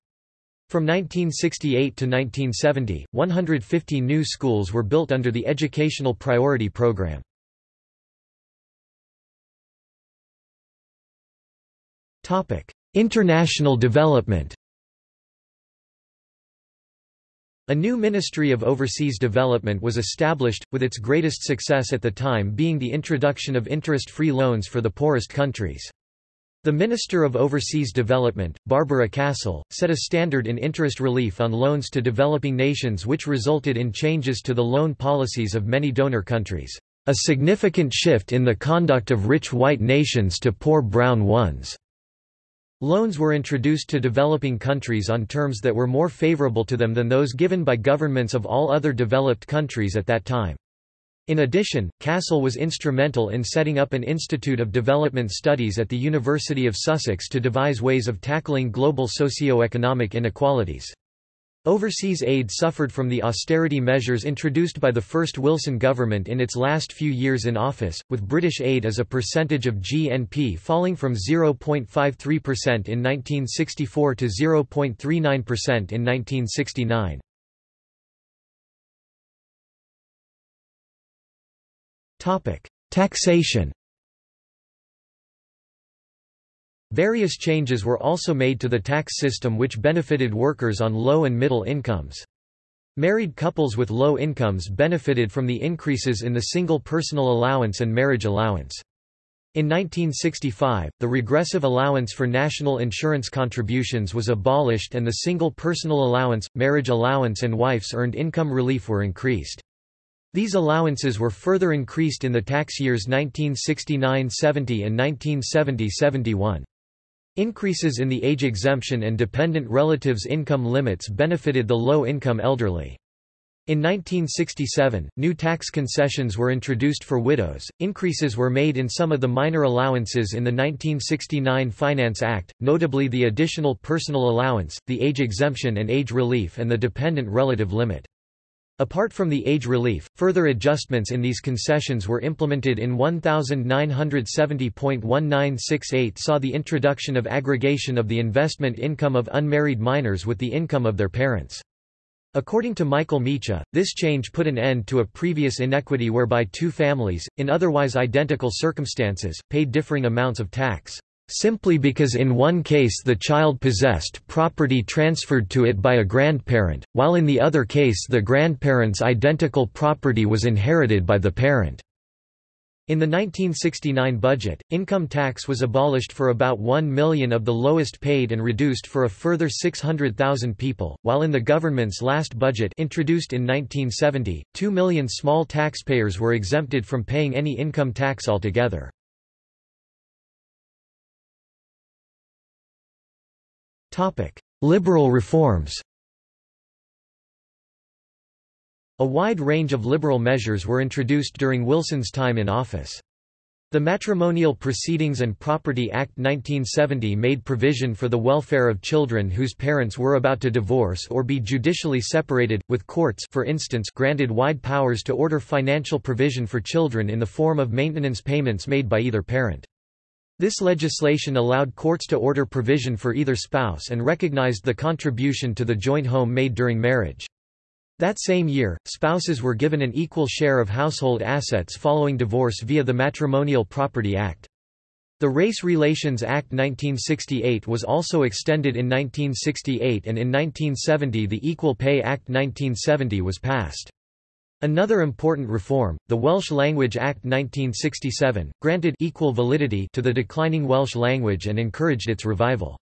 Speaker 1: From 1968 to 1970, 150 new schools were built under the Educational Priority Program. International development A new Ministry of Overseas Development was established, with its greatest success at the time being the introduction of interest-free loans for the poorest countries. The Minister of Overseas Development, Barbara Castle, set a standard in interest relief on loans to developing nations which resulted in changes to the loan policies of many donor countries. A significant shift in the conduct of rich white nations to poor brown ones. Loans were introduced to developing countries on terms that were more favorable to them than those given by governments of all other developed countries at that time. In addition, Castle was instrumental in setting up an Institute of Development Studies at the University of Sussex to devise ways of tackling global socio-economic inequalities. Overseas aid suffered from the austerity measures introduced by the first Wilson government in its last few years in office, with British aid as a percentage of GNP falling from 0.53% in 1964 to 0.39% in 1969. Taxation Various changes were also made to the tax system which benefited workers on low and middle incomes. Married couples with low incomes benefited from the increases in the single personal allowance and marriage allowance. In 1965, the regressive allowance for national insurance contributions was abolished and the single personal allowance, marriage allowance and wife's earned income relief were increased. These allowances were further increased in the tax years 1969–70 and 1970–71. Increases in the age exemption and dependent relatives' income limits benefited the low-income elderly. In 1967, new tax concessions were introduced for widows. Increases were made in some of the minor allowances in the 1969 Finance Act, notably the additional personal allowance, the age exemption and age relief and the dependent relative limit. Apart from the age relief, further adjustments in these concessions were implemented in 1970.1968 saw the introduction of aggregation of the investment income of unmarried minors with the income of their parents. According to Michael Meacher, this change put an end to a previous inequity whereby two families, in otherwise identical circumstances, paid differing amounts of tax simply because in one case the child possessed property transferred to it by a grandparent, while in the other case the grandparent's identical property was inherited by the parent. In the 1969 budget, income tax was abolished for about 1 million of the lowest paid and reduced for a further 600,000 people, while in the government's last budget introduced in 1970, 2 million small taxpayers were exempted from paying any income tax altogether. Liberal reforms A wide range of liberal measures were introduced during Wilson's time in office. The Matrimonial Proceedings and Property Act 1970 made provision for the welfare of children whose parents were about to divorce or be judicially separated, with courts for instance granted wide powers to order financial provision for children in the form of maintenance payments made by either parent. This legislation allowed courts to order provision for either spouse and recognized the contribution to the joint home made during marriage. That same year, spouses were given an equal share of household assets following divorce via the Matrimonial Property Act. The Race Relations Act 1968 was also extended in 1968 and in 1970 the Equal Pay Act 1970 was passed. Another important reform, the Welsh Language Act 1967, granted equal validity to the declining Welsh language and encouraged its revival.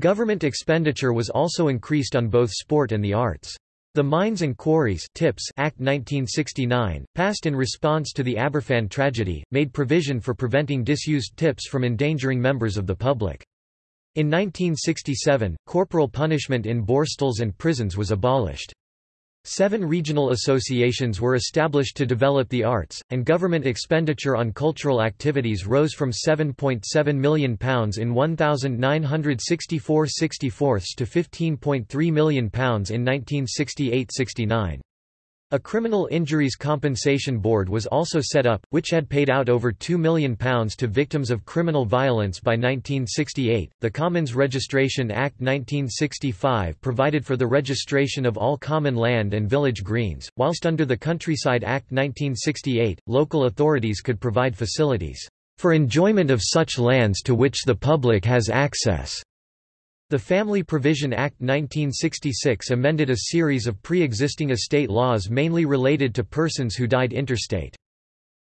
Speaker 1: Government expenditure was also increased on both sport and the arts. The Mines and Quarries Tips Act 1969, passed in response to the Aberfan tragedy, made provision for preventing disused tips from endangering members of the public. In 1967, corporal punishment in borstals and prisons was abolished. Seven regional associations were established to develop the arts, and government expenditure on cultural activities rose from £7.7 million in 1964–64 to £15.3 million in 1968–69. A criminal injuries compensation board was also set up, which had paid out over £2 million to victims of criminal violence by 1968. The Commons Registration Act 1965 provided for the registration of all common land and village greens, whilst under the Countryside Act 1968, local authorities could provide facilities for enjoyment of such lands to which the public has access. The Family Provision Act 1966 amended a series of pre-existing estate laws mainly related to persons who died intestate.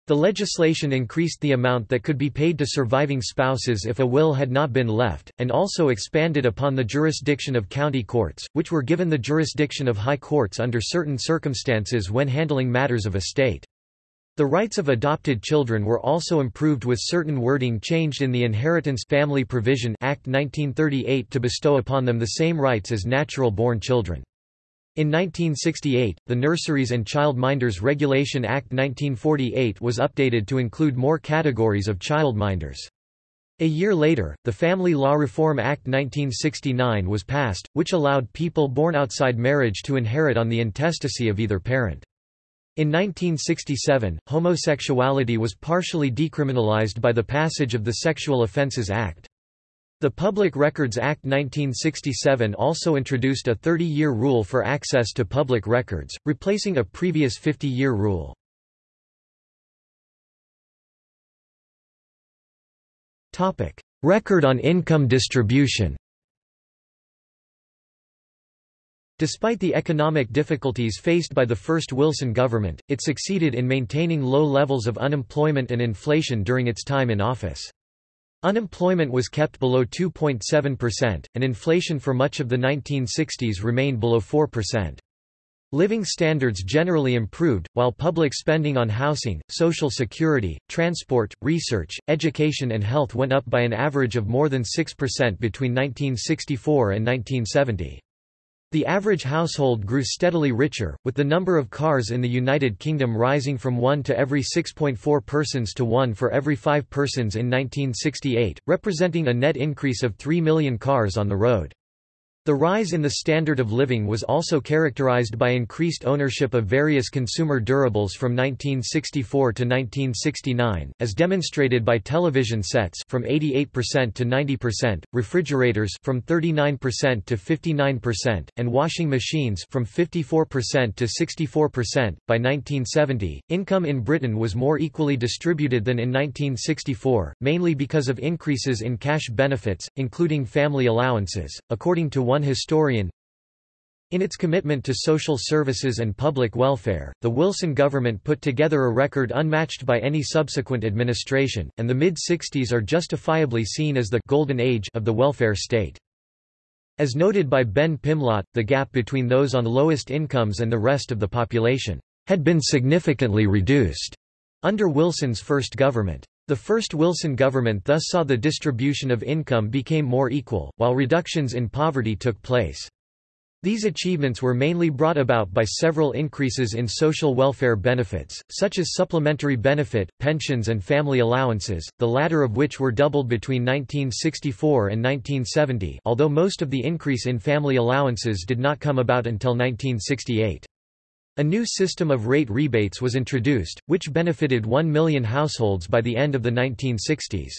Speaker 1: The legislation increased the amount that could be paid to surviving spouses if a will had not been left, and also expanded upon the jurisdiction of county courts, which were given the jurisdiction of high courts under certain circumstances when handling matters of estate. The rights of adopted children were also improved with certain wording changed in the Inheritance Family Provision Act 1938 to bestow upon them the same rights as natural-born children. In 1968, the Nurseries and Childminders Regulation Act 1948 was updated to include more categories of childminders. A year later, the Family Law Reform Act 1969 was passed, which allowed people born outside marriage to inherit on the intestacy of either parent. In 1967, homosexuality was partially decriminalized by the passage of the Sexual Offences Act. The Public Records Act 1967 also introduced a 30-year rule for access to public records, replacing a previous 50-year rule. Record on income distribution Despite the economic difficulties faced by the first Wilson government, it succeeded in maintaining low levels of unemployment and inflation during its time in office. Unemployment was kept below 2.7%, and inflation for much of the 1960s remained below 4%. Living standards generally improved, while public spending on housing, social security, transport, research, education and health went up by an average of more than 6% between 1964 and 1970. The average household grew steadily richer, with the number of cars in the United Kingdom rising from 1 to every 6.4 persons to 1 for every 5 persons in 1968, representing a net increase of 3 million cars on the road. The rise in the standard of living was also characterized by increased ownership of various consumer durables from 1964 to 1969, as demonstrated by television sets from 88% to 90%, refrigerators from 39% to 59%, and washing machines from 54% to 64%. By 1970, income in Britain was more equally distributed than in 1964, mainly because of increases in cash benefits, including family allowances, according to one historian, in its commitment to social services and public welfare, the Wilson government put together a record unmatched by any subsequent administration, and the mid-60s are justifiably seen as the «golden age» of the welfare state. As noted by Ben Pimlott, the gap between those on lowest incomes and the rest of the population had been significantly reduced under Wilson's first government. The first Wilson government thus saw the distribution of income became more equal, while reductions in poverty took place. These achievements were mainly brought about by several increases in social welfare benefits, such as supplementary benefit, pensions and family allowances, the latter of which were doubled between 1964 and 1970 although most of the increase in family allowances did not come about until 1968. A new system of rate rebates was introduced, which benefited 1 million households by the end of the 1960s.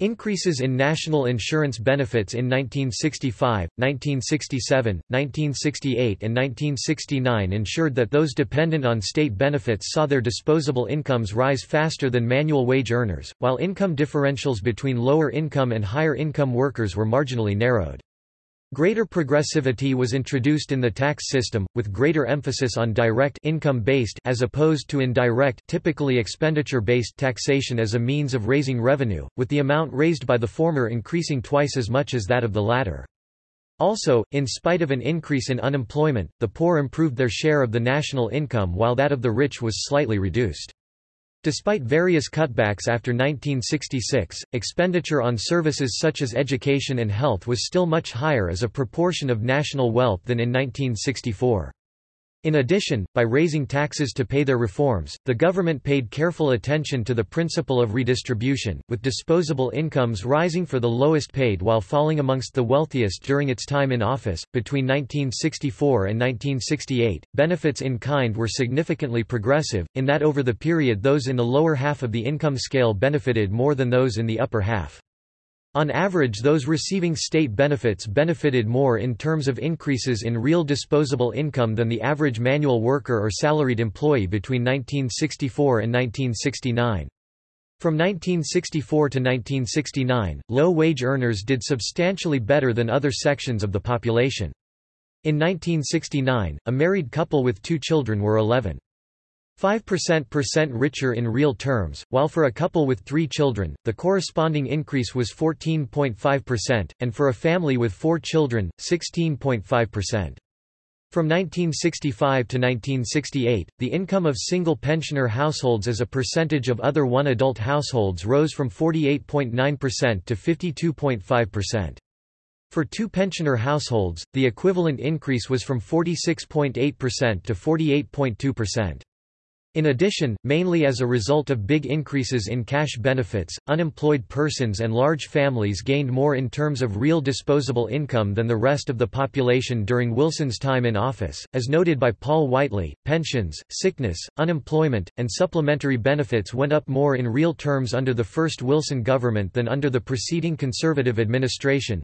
Speaker 1: Increases in national insurance benefits in 1965, 1967, 1968 and 1969 ensured that those dependent on state benefits saw their disposable incomes rise faster than manual wage earners, while income differentials between lower income and higher income workers were marginally narrowed. Greater progressivity was introduced in the tax system, with greater emphasis on direct income-based as opposed to indirect typically expenditure-based taxation as a means of raising revenue, with the amount raised by the former increasing twice as much as that of the latter. Also, in spite of an increase in unemployment, the poor improved their share of the national income while that of the rich was slightly reduced. Despite various cutbacks after 1966, expenditure on services such as education and health was still much higher as a proportion of national wealth than in 1964. In addition, by raising taxes to pay their reforms, the government paid careful attention to the principle of redistribution, with disposable incomes rising for the lowest paid while falling amongst the wealthiest during its time in office. Between 1964 and 1968, benefits in kind were significantly progressive, in that over the period those in the lower half of the income scale benefited more than those in the upper half. On average those receiving state benefits benefited more in terms of increases in real disposable income than the average manual worker or salaried employee between 1964 and 1969. From 1964 to 1969, low-wage earners did substantially better than other sections of the population. In 1969, a married couple with two children were 11. 5% richer in real terms, while for a couple with three children, the corresponding increase was 14.5%, and for a family with four children, 16.5%. From 1965 to 1968, the income of single pensioner households as a percentage of other one-adult households rose from 48.9% to 52.5%. For two pensioner households, the equivalent increase was from 46.8% to 48.2%. In addition, mainly as a result of big increases in cash benefits, unemployed persons and large families gained more in terms of real disposable income than the rest of the population during Wilson's time in office. As noted by Paul Whiteley, pensions, sickness, unemployment, and supplementary benefits went up more in real terms under the first Wilson government than under the preceding Conservative administration.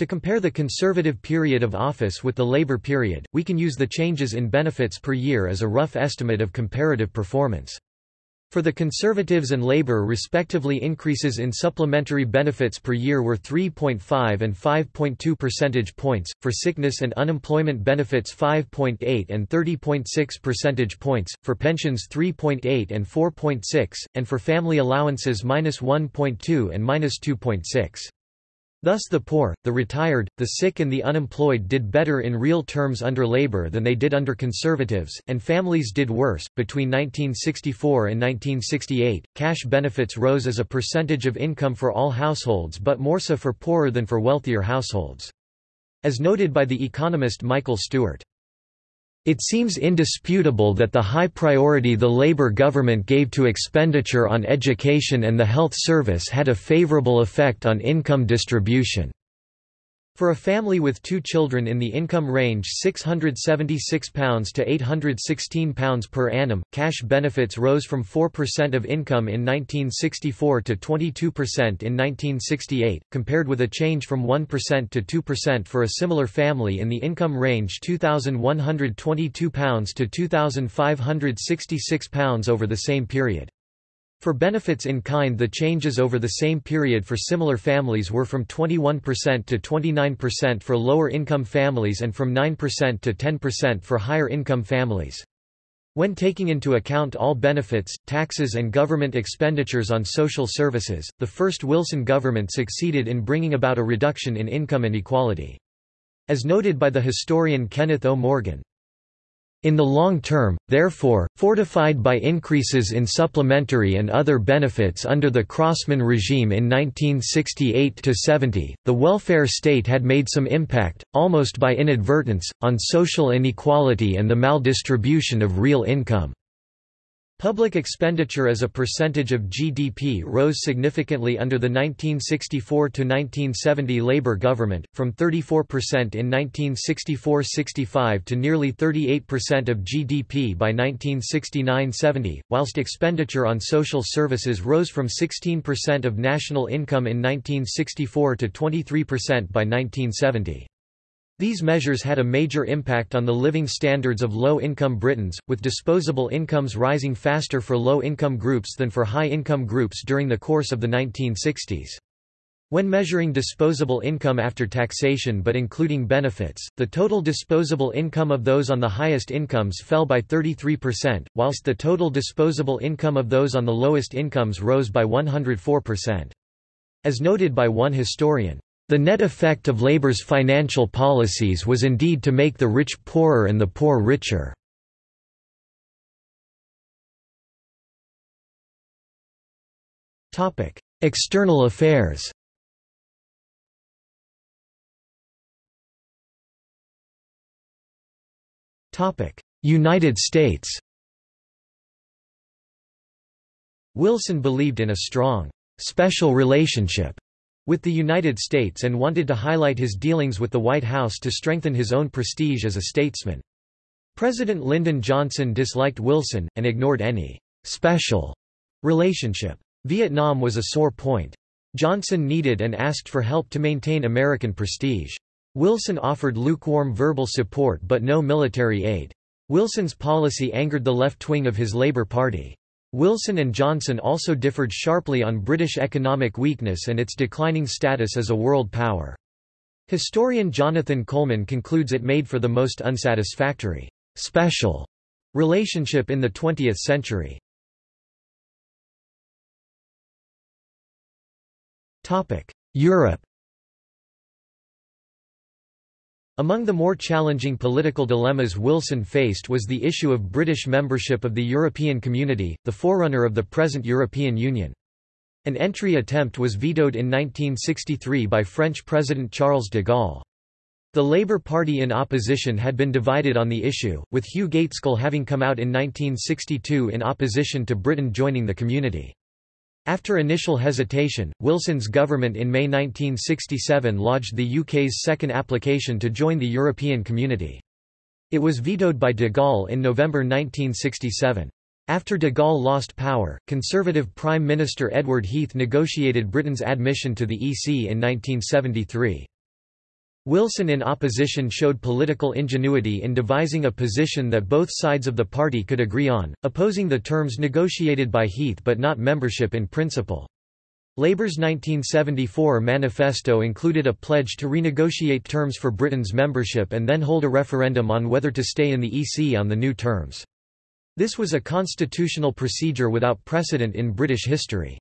Speaker 1: To compare the conservative period of office with the labor period, we can use the changes in benefits per year as a rough estimate of comparative performance. For the Conservatives and Labour respectively increases in supplementary benefits per year were 3.5 and 5.2 percentage points, for sickness and unemployment benefits 5.8 and 30.6 percentage points, for pensions 3.8 and 4.6, and for family allowances minus 1.2 and minus 2.6. Thus the poor, the retired, the sick and the unemployed did better in real terms under Labour than they did under Conservatives, and families did worse. Between 1964 and 1968, cash benefits rose as a percentage of income for all households but more so for poorer than for wealthier households. As noted by the economist Michael Stewart, it seems indisputable that the high priority the Labour government gave to expenditure on education and the health service had a favourable effect on income distribution. For a family with two children in the income range £676 to £816 per annum, cash benefits rose from 4% of income in 1964 to 22% in 1968, compared with a change from 1% to 2% for a similar family in the income range £2,122 to £2,566 over the same period. For benefits in kind the changes over the same period for similar families were from 21% to 29% for lower income families and from 9% to 10% for higher income families. When taking into account all benefits, taxes and government expenditures on social services, the first Wilson government succeeded in bringing about a reduction in income inequality. As noted by the historian Kenneth O. Morgan, in the long term, therefore, fortified by increases in supplementary and other benefits under the Crossman regime in 1968–70, the welfare state had made some impact, almost by inadvertence, on social inequality and the maldistribution of real income. Public expenditure as a percentage of GDP rose significantly under the 1964–1970 Labour government, from 34% in 1964–65 to nearly 38% of GDP by 1969–70, whilst expenditure on social services rose from 16% of national income in 1964 to 23% by 1970. These measures had a major impact on the living standards of low-income Britons, with disposable incomes rising faster for low-income groups than for high-income groups during the course of the 1960s. When measuring disposable income after taxation but including benefits, the total disposable income of those on the highest incomes fell by 33%, whilst the total disposable income of those on the lowest incomes rose by 104%. As noted by one historian, the net effect of Labour's financial policies was indeed to make the rich poorer and the poor richer. External affairs United States Wilson believed in a strong, special relationship with the United States and wanted to highlight his dealings with the White House to strengthen his own prestige as a statesman. President Lyndon Johnson disliked Wilson, and ignored any special relationship. Vietnam was a sore point. Johnson needed and asked for help to maintain American prestige. Wilson offered lukewarm verbal support but no military aid. Wilson's policy angered the left wing of his Labour Party. Wilson and Johnson also differed sharply on British economic weakness and its declining status as a world power. Historian Jonathan Colman concludes it made for the most unsatisfactory, special relationship in the 20th century. Europe Among the more challenging political dilemmas Wilson faced was the issue of British membership of the European Community, the forerunner of the present European Union. An entry attempt was vetoed in 1963 by French President Charles de Gaulle. The Labour Party in opposition had been divided on the issue, with Hugh Gaitskell having come out in 1962 in opposition to Britain joining the community. After initial hesitation, Wilson's government in May 1967 lodged the UK's second application to join the European Community. It was vetoed by de Gaulle in November 1967. After de Gaulle lost power, Conservative Prime Minister Edward Heath negotiated Britain's admission to the EC in 1973. Wilson in opposition showed political ingenuity in devising a position that both sides of the party could agree on, opposing the terms negotiated by Heath but not membership in principle. Labour's 1974 manifesto included a pledge to renegotiate terms for Britain's membership and then hold a referendum on whether to stay in the EC on the new terms. This was a constitutional procedure without precedent in British history.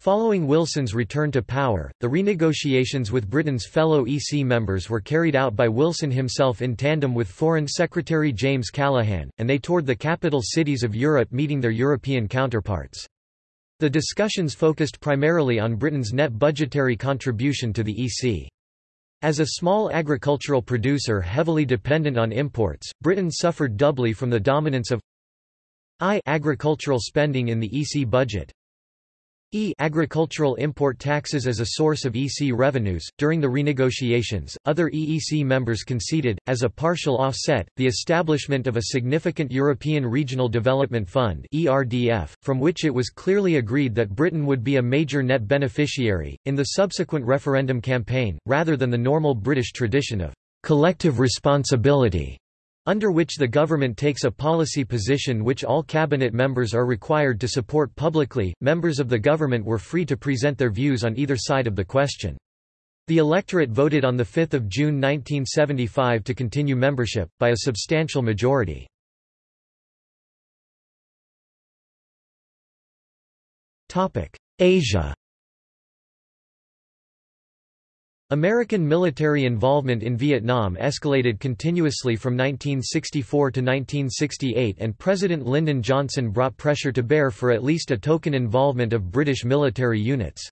Speaker 1: Following Wilson's return to power, the renegotiations with Britain's fellow EC members were carried out by Wilson himself in tandem with Foreign Secretary James Callaghan, and they toured the capital cities of Europe meeting their European counterparts. The discussions focused primarily on Britain's net budgetary contribution to the EC. As a small agricultural producer heavily dependent on imports, Britain suffered doubly from the dominance of I agricultural spending in the EC budget, E agricultural import taxes as a source of EC revenues. During the renegotiations, other EEC members conceded, as a partial offset, the establishment of a significant European Regional Development Fund (ERDF), from which it was clearly agreed that Britain would be a major net beneficiary. In the subsequent referendum campaign, rather than the normal British tradition of collective responsibility under which the government takes a policy position which all cabinet members are required to support publicly, members of the government were free to present their views on either side of the question. The electorate voted on 5 June 1975 to continue membership, by a substantial majority. Asia American military involvement in Vietnam escalated continuously from 1964 to 1968 and President Lyndon Johnson brought pressure to bear for at least a token involvement of British military units.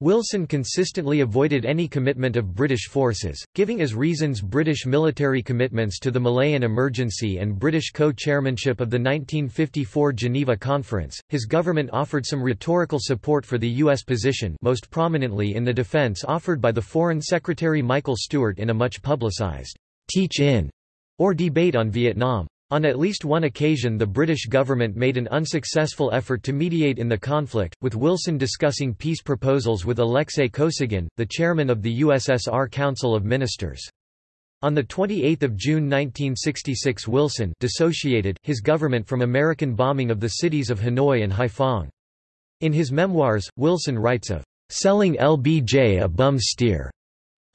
Speaker 1: Wilson consistently avoided any commitment of British forces, giving as reasons British military commitments to the Malayan Emergency and British co-chairmanship of the 1954 Geneva Conference. His government offered some rhetorical support for the U.S. position most prominently in the defense offered by the Foreign Secretary Michael Stewart in a much publicized teach-in or debate on Vietnam. On at least one occasion the British government made an unsuccessful effort to mediate in the conflict, with Wilson discussing peace proposals with Alexei Kosygin, the chairman of the USSR Council of Ministers. On 28 June 1966 Wilson dissociated, his government from American bombing of the cities of Hanoi and Haiphong. In his memoirs, Wilson writes of, "...selling LBJ a bum steer."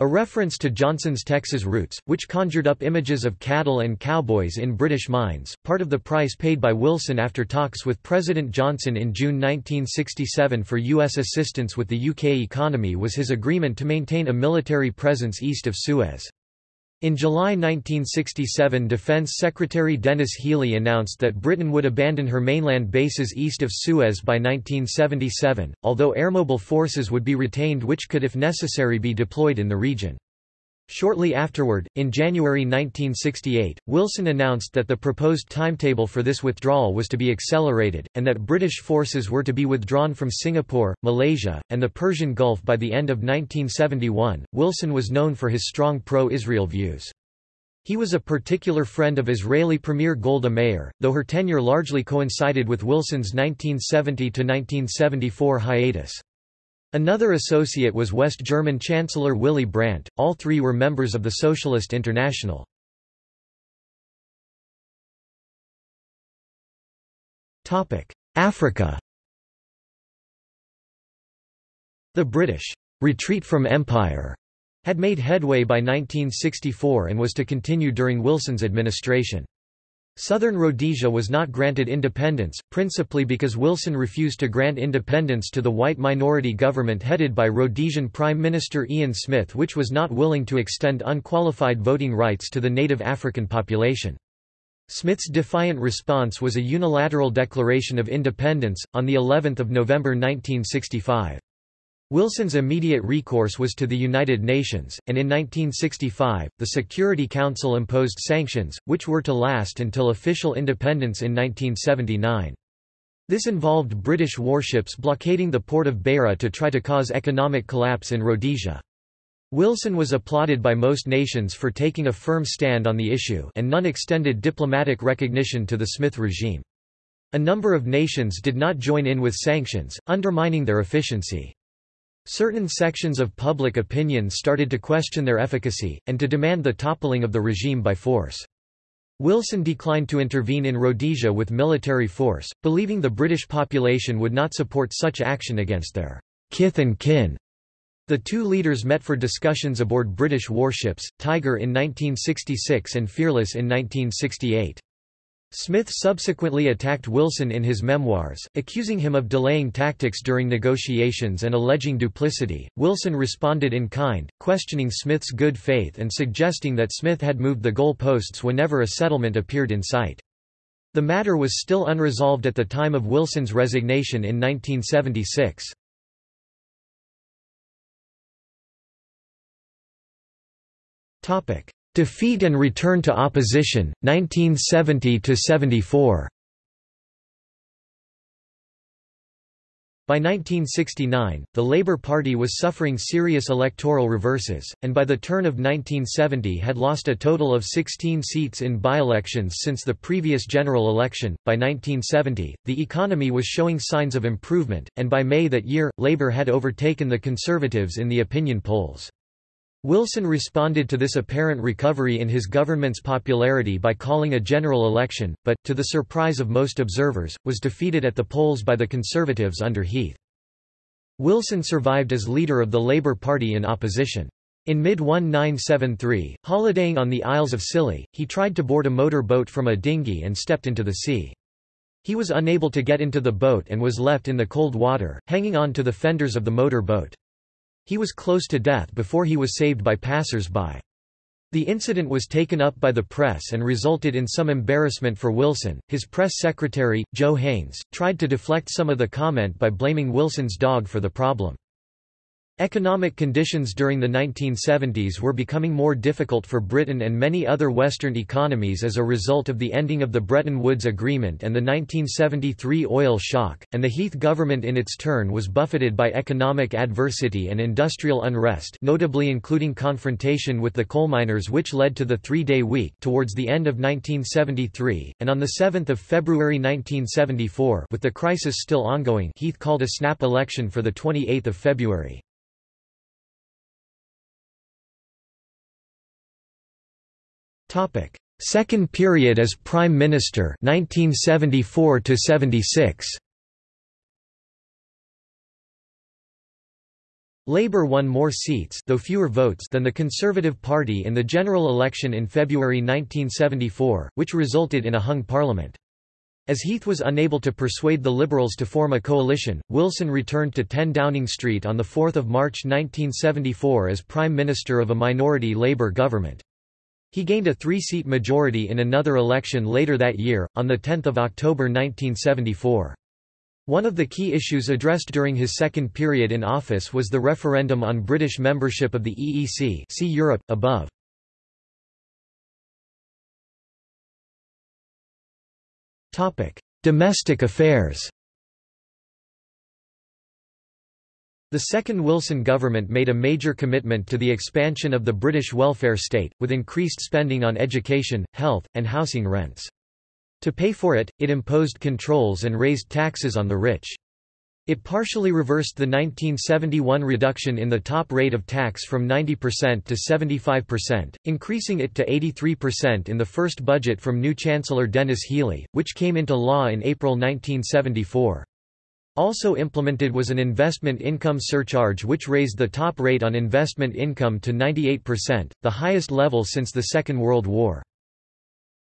Speaker 1: A reference to Johnson's Texas roots, which conjured up images of cattle and cowboys in British mines, part of the price paid by Wilson after talks with President Johnson in June 1967 for U.S. assistance with the UK economy was his agreement to maintain a military presence east of Suez. In July 1967 Defense Secretary Denis Healey announced that Britain would abandon her mainland bases east of Suez by 1977, although airmobile forces would be retained which could if necessary be deployed in the region. Shortly afterward, in January 1968, Wilson announced that the proposed timetable for this withdrawal was to be accelerated, and that British forces were to be withdrawn from Singapore, Malaysia, and the Persian Gulf by the end of 1971. Wilson was known for his strong pro Israel views. He was a particular friend of Israeli Premier Golda Meir, though her tenure largely coincided with Wilson's 1970 1974 hiatus. Another associate was West German Chancellor Willy Brandt, all three were members of the Socialist International. Africa The British retreat from empire had made headway by 1964 and was to continue during Wilson's administration. Southern Rhodesia was not granted independence, principally because Wilson refused to grant independence to the white minority government headed by Rhodesian Prime Minister Ian Smith which was not willing to extend unqualified voting rights to the native African population. Smith's defiant response was a unilateral declaration of independence, on of November 1965. Wilson's immediate recourse was to the United Nations, and in 1965, the Security Council imposed sanctions, which were to last until official independence in 1979. This involved British warships blockading the port of Beira to try to cause economic collapse in Rhodesia. Wilson was applauded by most nations for taking a firm stand on the issue and none extended diplomatic recognition to the Smith regime. A number of nations did not join in with sanctions, undermining their efficiency. Certain sections of public opinion started to question their efficacy, and to demand the toppling of the regime by force. Wilson declined to intervene in Rhodesia with military force, believing the British population would not support such action against their kith and kin. The two leaders met for discussions aboard British warships, Tiger in 1966 and Fearless in 1968. Smith subsequently attacked Wilson in his memoirs, accusing him of delaying tactics during negotiations and alleging duplicity. Wilson responded in kind, questioning Smith's good faith and suggesting that Smith had moved the goal posts whenever a settlement appeared in sight. The matter was still unresolved at the time of Wilson's resignation in 1976. Topic: Defeat and return to opposition, 1970–74 By 1969, the Labour Party was suffering serious electoral reverses, and by the turn of 1970 had lost a total of 16 seats in by-elections since the previous general election. By 1970, the economy was showing signs of improvement, and by May that year, Labour had overtaken the Conservatives in the opinion polls. Wilson responded to this apparent recovery in his government's popularity by calling a general election, but, to the surprise of most observers, was defeated at the polls by the Conservatives under Heath. Wilson survived as leader of the Labour Party in opposition. In mid-1973, holidaying on the Isles of Scilly, he tried to board a motor boat from a dinghy and stepped into the sea. He was unable to get into the boat and was left in the cold water, hanging on to the fenders of the motor boat. He was close to death before he was saved by passers-by. The incident was taken up by the press and resulted in some embarrassment for Wilson. His press secretary, Joe Haines, tried to deflect some of the comment by blaming Wilson's dog for the problem. Economic conditions during the 1970s were becoming more difficult for Britain and many other Western economies as a result of the ending of the Bretton Woods Agreement and the 1973 oil shock, and the Heath government in its turn was buffeted by economic adversity and industrial unrest notably including confrontation with the coal miners which led to the three-day week towards the end of 1973, and on 7 February 1974 with the crisis still ongoing Heath called a snap election for 28 February. Topic: Second period as Prime Minister 1974 to 76. Labour won more seats though fewer votes than the Conservative Party in the general election in February 1974, which resulted in a hung parliament. As Heath was unable to persuade the Liberals to form a coalition, Wilson returned to 10 Downing Street on 4 March 1974 as Prime Minister of a minority Labour government. He gained a three-seat majority in another election later that year, on 10 October 1974. One of the key issues addressed during his second period in office was the referendum on British membership of the EEC see Europe, above. Domestic affairs The second Wilson government made a major commitment to the expansion of the British welfare state, with increased spending on education, health, and housing rents. To pay for it, it imposed controls and raised taxes on the rich. It partially reversed the 1971 reduction in the top rate of tax from 90% to 75%, increasing it to 83% in the first budget from new Chancellor Denis Healey, which came into law in April 1974. Also implemented was an investment income surcharge which raised the top rate on investment income to 98%, the highest level since the Second World War.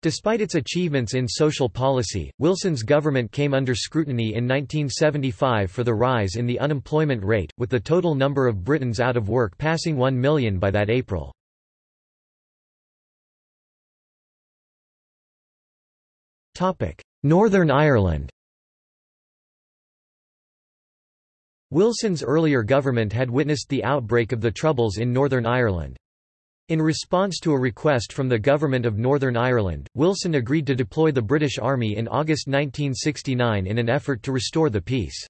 Speaker 1: Despite its achievements in social policy, Wilson's government came under scrutiny in 1975 for the rise in the unemployment rate, with the total number of Britons out of work passing 1 million by that April. Northern Ireland Wilson's earlier government had witnessed the outbreak of the Troubles in Northern Ireland. In response to a request from the Government of Northern Ireland, Wilson agreed to deploy the British Army in August 1969 in an effort to restore the peace.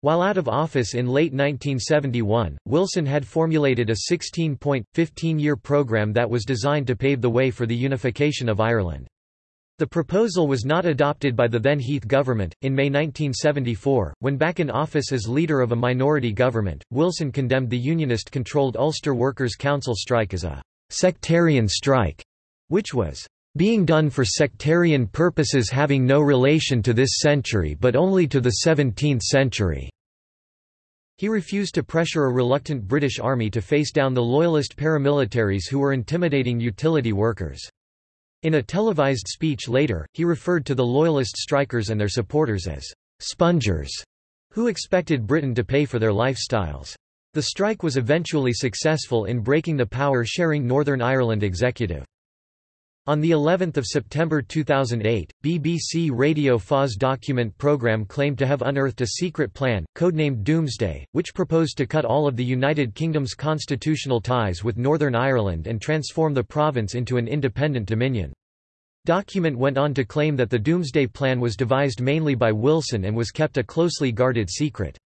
Speaker 1: While out of office in late 1971, Wilson had formulated a 16-point, 15-year program that was designed to pave the way for the unification of Ireland. The proposal was not adopted by the then Heath government. In May 1974, when back in office as leader of a minority government, Wilson condemned the unionist controlled Ulster Workers' Council strike as a sectarian strike, which was being done for sectarian purposes having no relation to this century but only to the 17th century. He refused to pressure a reluctant British army to face down the loyalist paramilitaries who were intimidating utility workers. In a televised speech later, he referred to the Loyalist strikers and their supporters as «spongers», who expected Britain to pay for their lifestyles. The strike was eventually successful in breaking the power-sharing Northern Ireland executive. On the 11th of September 2008, BBC Radio 4's document programme claimed to have unearthed a secret plan, codenamed Doomsday, which proposed to cut all of the United Kingdom's constitutional ties with Northern Ireland and transform the province into an independent dominion. Document went on to claim that the Doomsday Plan was devised mainly by Wilson and was kept a closely guarded secret.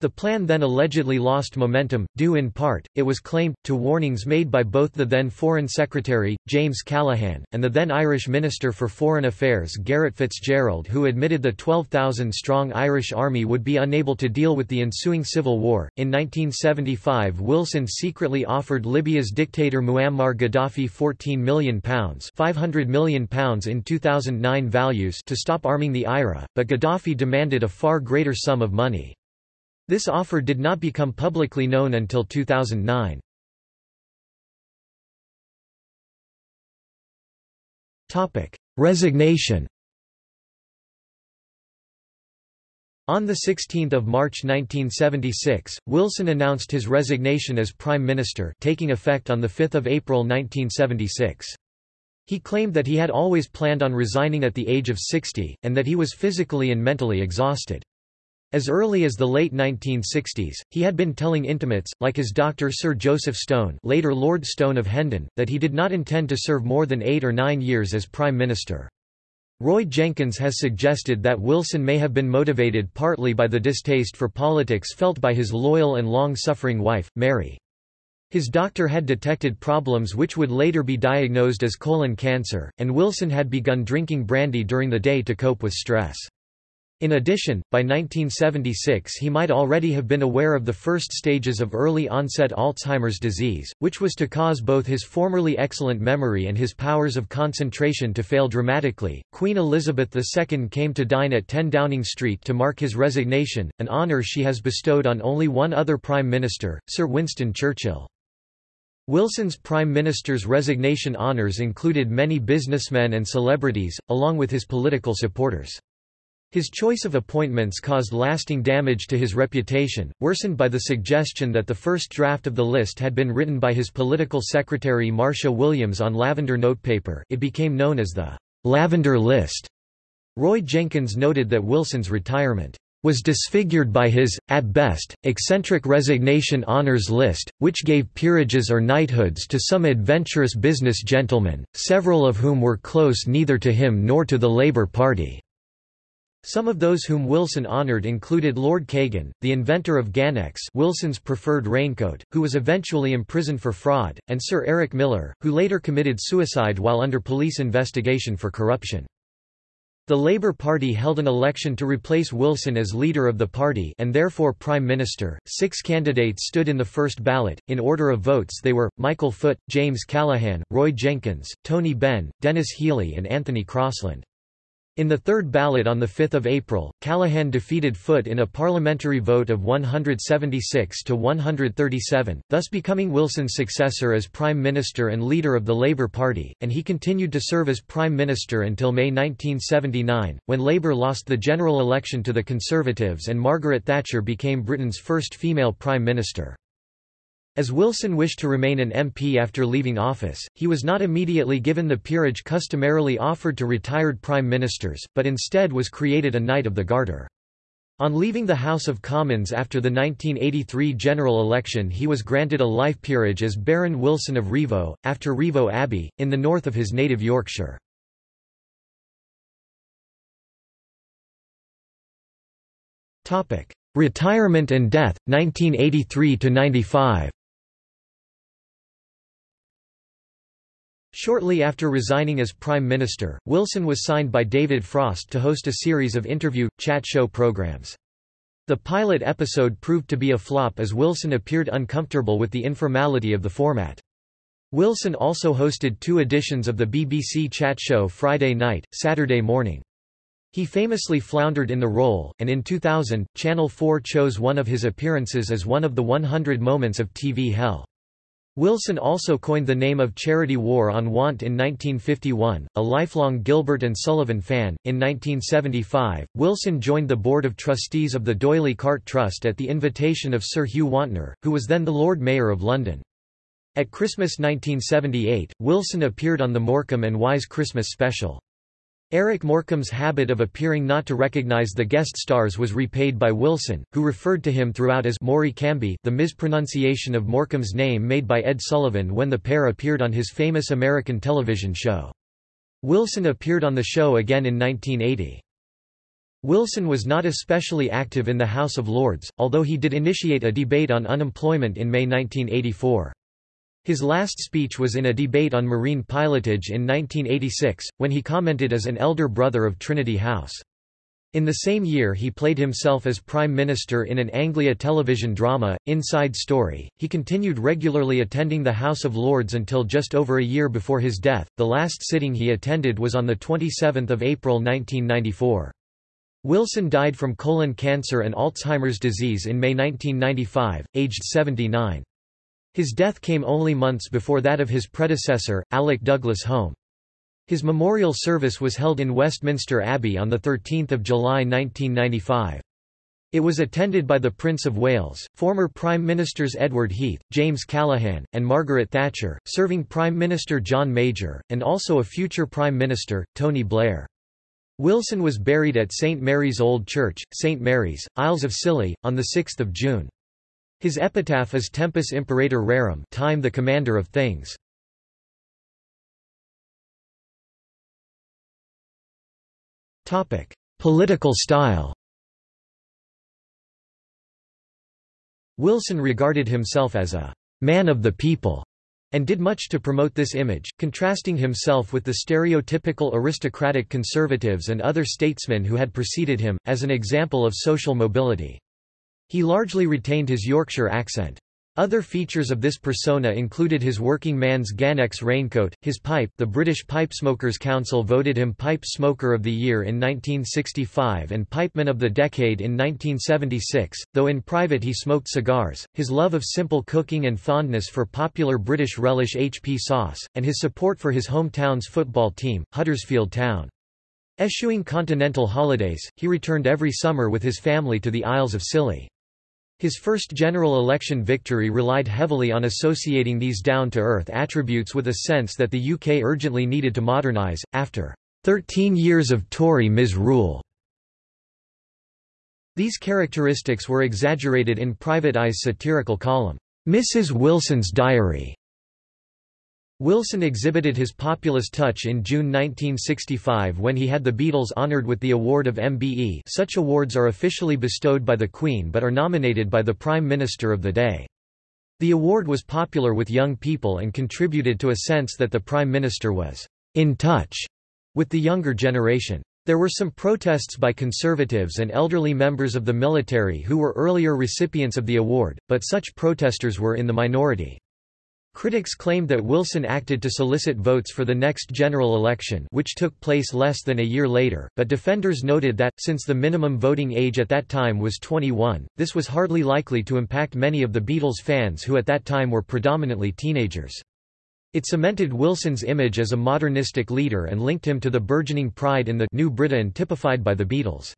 Speaker 1: The plan then allegedly lost momentum, due in part, it was claimed, to warnings made by both the then Foreign Secretary, James Callaghan, and the then Irish Minister for Foreign Affairs Garret FitzGerald who admitted the 12,000-strong Irish army would be unable to deal with the ensuing civil war. In 1975 Wilson secretly offered Libya's dictator Muammar Gaddafi £14 million £500 million in 2009 values to stop arming the IRA, but Gaddafi demanded a far greater sum of money. This offer did not become publicly known until 2009. Topic: Resignation On 16 March 1976, Wilson announced his resignation as Prime Minister taking effect on 5 April 1976. He claimed that he had always planned on resigning at the age of 60, and that he was physically and mentally exhausted. As early as the late 1960s, he had been telling intimates, like his doctor Sir Joseph Stone later Lord Stone of Hendon, that he did not intend to serve more than eight or nine years as Prime Minister. Roy Jenkins has suggested that Wilson may have been motivated partly by the distaste for politics felt by his loyal and long-suffering wife, Mary. His doctor had detected problems which would later be diagnosed as colon cancer, and Wilson had begun drinking brandy during the day to cope with stress. In addition, by 1976 he might already have been aware of the first stages of early-onset Alzheimer's disease, which was to cause both his formerly excellent memory and his powers of concentration to fail dramatically. Queen Elizabeth II came to dine at 10 Downing Street to mark his resignation, an honour she has bestowed on only one other Prime Minister, Sir Winston Churchill. Wilson's Prime Minister's resignation honours included many businessmen and celebrities, along with his political supporters. His choice of appointments caused lasting damage to his reputation, worsened by the suggestion that the first draft of the list had been written by his political secretary Marcia Williams on lavender notepaper it became known as the «lavender list». Roy Jenkins noted that Wilson's retirement was disfigured by his, at best, eccentric resignation honours list, which gave peerages or knighthoods to some adventurous business gentlemen, several of whom were close neither to him nor to the Labour Party. Some of those whom Wilson honored included Lord Kagan, the inventor of Gannex Wilson's preferred raincoat, who was eventually imprisoned for fraud, and Sir Eric Miller, who later committed suicide while under police investigation for corruption. The Labour Party held an election to replace Wilson as leader of the party and therefore Prime Minister. Six candidates stood in the first ballot. In order of votes they were, Michael Foot, James Callaghan, Roy Jenkins, Tony Benn, Denis Healey and Anthony Crosland. In the third ballot on 5 April, Callaghan defeated Foot in a parliamentary vote of 176 to 137, thus becoming Wilson's successor as Prime Minister and leader of the Labour Party, and he continued to serve as Prime Minister until May 1979, when Labour lost the general election to the Conservatives and Margaret Thatcher became Britain's first female Prime Minister. As Wilson wished to remain an MP after leaving office, he was not immediately given the peerage customarily offered to retired prime ministers, but instead was created a Knight of the Garter. On leaving the House of Commons after the 1983 general election he was granted a life peerage as Baron Wilson of Rievaulx, after Rievaulx Abbey, in the north of his native Yorkshire. Retirement and death, 1983–95 Shortly after resigning as Prime Minister, Wilson was signed by David Frost to host a series of interview, chat show programs. The pilot episode proved to be a flop as Wilson appeared uncomfortable with the informality of the format. Wilson also hosted two editions of the BBC chat show Friday night, Saturday morning. He famously floundered in the role, and in 2000, Channel 4 chose one of his appearances as one of the 100 moments of TV hell. Wilson also coined the name of Charity War on Want in 1951, a lifelong Gilbert and Sullivan fan. In 1975, Wilson joined the Board of Trustees of the D'Oyly Cart Trust at the invitation of Sir Hugh Wontner, who was then the Lord Mayor of London. At Christmas 1978, Wilson appeared on the Morecambe and Wise Christmas special. Eric Morecambe's habit of appearing not to recognize the guest stars was repaid by Wilson, who referred to him throughout as Maury Camby the mispronunciation of Morecambe's name made by Ed Sullivan when the pair appeared on his famous American television show. Wilson appeared on the show again in 1980. Wilson was not especially active in the House of Lords, although he did initiate a debate on unemployment in May 1984. His last speech was in a debate on marine pilotage in 1986, when he commented as an elder brother of Trinity House. In the same year he played himself as Prime Minister in an Anglia television drama, Inside Story. He continued regularly attending the House of Lords until just over a year before his death. The last sitting he attended was on the 27th of April 1994. Wilson died from colon cancer and Alzheimer's disease in May 1995, aged 79. His death came only months before that of his predecessor, Alec Douglas Home. His memorial service was held in Westminster Abbey on 13 July 1995. It was attended by the Prince of Wales, former Prime Ministers Edward Heath, James Callaghan, and Margaret Thatcher, serving Prime Minister John Major, and also a future Prime Minister, Tony Blair. Wilson was buried at St Mary's Old Church, St Mary's, Isles of Scilly, on 6 June. His epitaph is Tempus Imperator Rerum time the commander of things. Political style Wilson regarded himself as a «man of the people» and did much to promote this image, contrasting himself with the stereotypical aristocratic conservatives and other statesmen who had preceded him, as an example of social mobility. He largely retained his Yorkshire accent. Other features of this persona included his working man's Gannex raincoat, his pipe the British Pipe Smokers Council voted him Pipe Smoker of the Year in 1965 and Pipeman of the Decade in 1976, though in private he smoked cigars, his love of simple cooking and fondness for popular British relish HP sauce, and his support for his hometown's football team, Huddersfield Town. Eschewing continental holidays, he returned every summer with his family to the Isles of Scilly. His first general election victory relied heavily on associating these down-to-earth attributes with a sense that the UK urgently needed to modernise, after 13 years of Tory misrule. These characteristics were exaggerated in Private Eye's satirical column, Mrs. Wilson's Diary, Wilson exhibited his populist touch in June 1965 when he had the Beatles honoured with the award of MBE such awards are officially bestowed by the Queen but are nominated by the Prime Minister of the day. The award was popular with young people and contributed to a sense that the Prime Minister was «in touch» with the younger generation. There were some protests by conservatives and elderly members of the military who were earlier recipients of the award, but such protesters were in the minority. Critics claimed that Wilson acted to solicit votes for the next general election which took place less than a year later, but defenders noted that, since the minimum voting age at that time was 21, this was hardly likely to impact many of the Beatles fans who at that time were predominantly teenagers. It cemented Wilson's image as a modernistic leader and linked him to the burgeoning pride in the New Britain typified by the Beatles.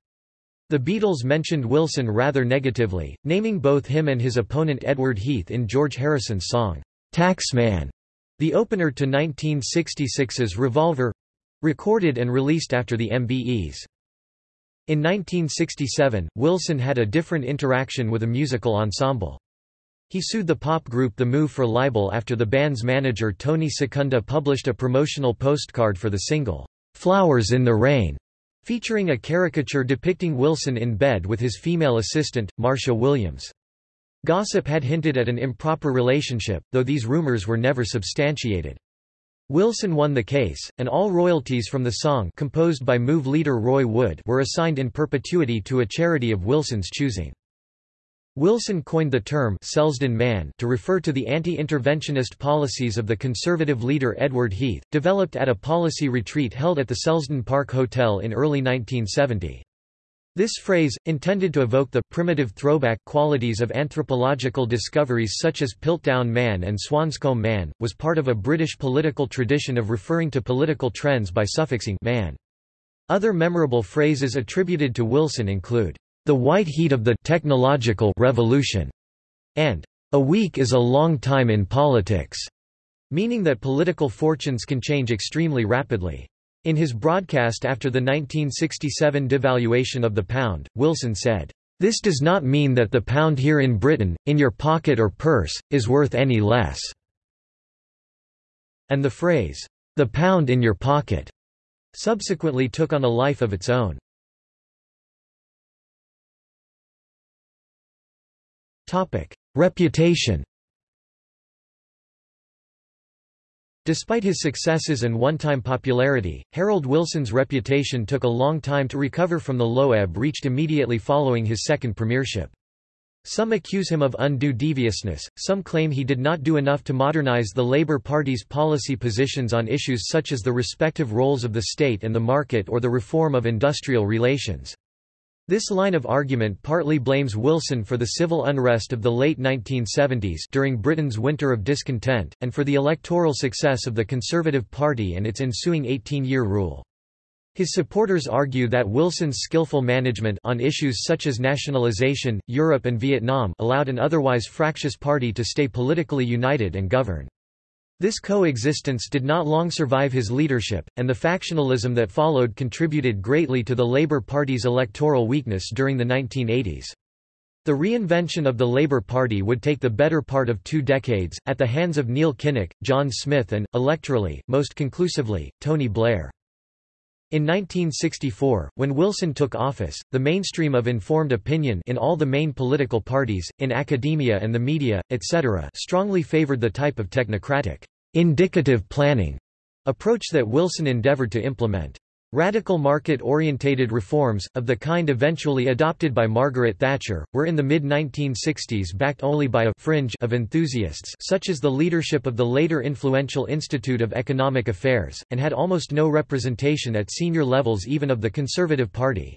Speaker 1: The Beatles mentioned Wilson rather negatively, naming both him and his opponent Edward Heath in George Harrison's song, Taxman, the opener to 1966's Revolver recorded and released after the MBEs. In 1967, Wilson had a different interaction with a musical ensemble. He sued the pop group The Move for libel after the band's manager Tony Secunda published a promotional postcard for the single, "'Flowers in the Rain' featuring a caricature depicting Wilson in bed with his female assistant, Marcia Williams. Gossip had hinted at an improper relationship, though these rumors were never substantiated. Wilson won the case, and all royalties from the song composed by Move leader Roy Wood were assigned in perpetuity to a charity of Wilson's choosing. Wilson coined the term Selsdon Man to refer to the anti-interventionist policies of the conservative leader Edward Heath, developed at a policy retreat held at the Selsdon Park Hotel in early 1970. This phrase, intended to evoke the primitive throwback qualities of anthropological discoveries such as Piltdown Man and Swanscombe Man, was part of a British political tradition of referring to political trends by suffixing man. Other memorable phrases attributed to Wilson include, "...the white heat of the technological revolution", and "...a week is a long time in politics", meaning that political fortunes can change extremely rapidly. In his broadcast after the 1967 devaluation of the pound, Wilson said, "...this does not mean that the pound here in Britain, in your pocket or purse, is worth any less." And the phrase, "...the pound in your pocket," subsequently took on a life of its own. Reputation Despite his successes and one-time popularity, Harold Wilson's reputation took a long time to recover from the low ebb reached immediately following his second premiership. Some accuse him of undue deviousness, some claim he did not do enough to modernize the Labour Party's policy positions on issues such as the respective roles of the state and the market or the reform of industrial relations. This line of argument partly blames Wilson for the civil unrest of the late 1970s during Britain's winter of discontent, and for the electoral success of the Conservative Party and its ensuing 18-year rule. His supporters argue that Wilson's skillful management on issues such as nationalization, Europe and Vietnam allowed an otherwise fractious party to stay politically united and govern. This coexistence did not long survive his leadership, and the factionalism that followed contributed greatly to the Labour Party's electoral weakness during the 1980s. The reinvention of the Labour Party would take the better part of two decades, at the hands of Neil Kinnock, John Smith and, electorally, most conclusively, Tony Blair. In 1964, when Wilson took office, the mainstream of informed opinion in all the main political parties, in academia and the media, etc. strongly favored the type of technocratic, indicative planning approach that Wilson endeavored to implement. Radical market-orientated reforms, of the kind eventually adopted by Margaret Thatcher, were in the mid-1960s backed only by a fringe of enthusiasts such as the leadership of the later influential Institute of Economic Affairs, and had almost no representation at senior levels even of the Conservative Party.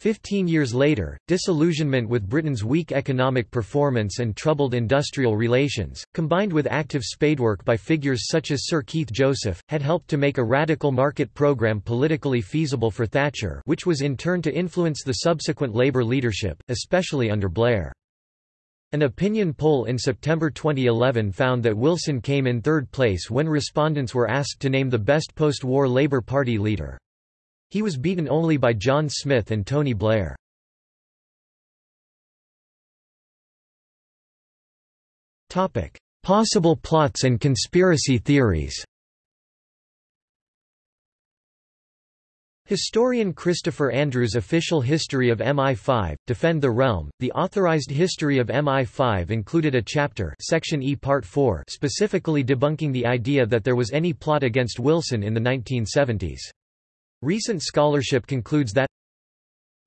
Speaker 1: Fifteen years later, disillusionment with Britain's weak economic performance and troubled industrial relations, combined with active spadework by figures such as Sir Keith Joseph, had helped to make a radical market programme politically feasible for Thatcher which was in turn to influence the subsequent Labour leadership, especially under Blair. An opinion poll in September 2011 found that Wilson came in third place when respondents were asked to name the best post-war Labour Party leader. He was beaten only by John Smith and Tony Blair. Topic: Possible plots and conspiracy theories Historian Christopher Andrew's official history of MI5, Defend the Realm, the authorized history of MI5 included a chapter section E Part 4 specifically debunking the idea that there was any plot against Wilson in the 1970s. Recent scholarship concludes that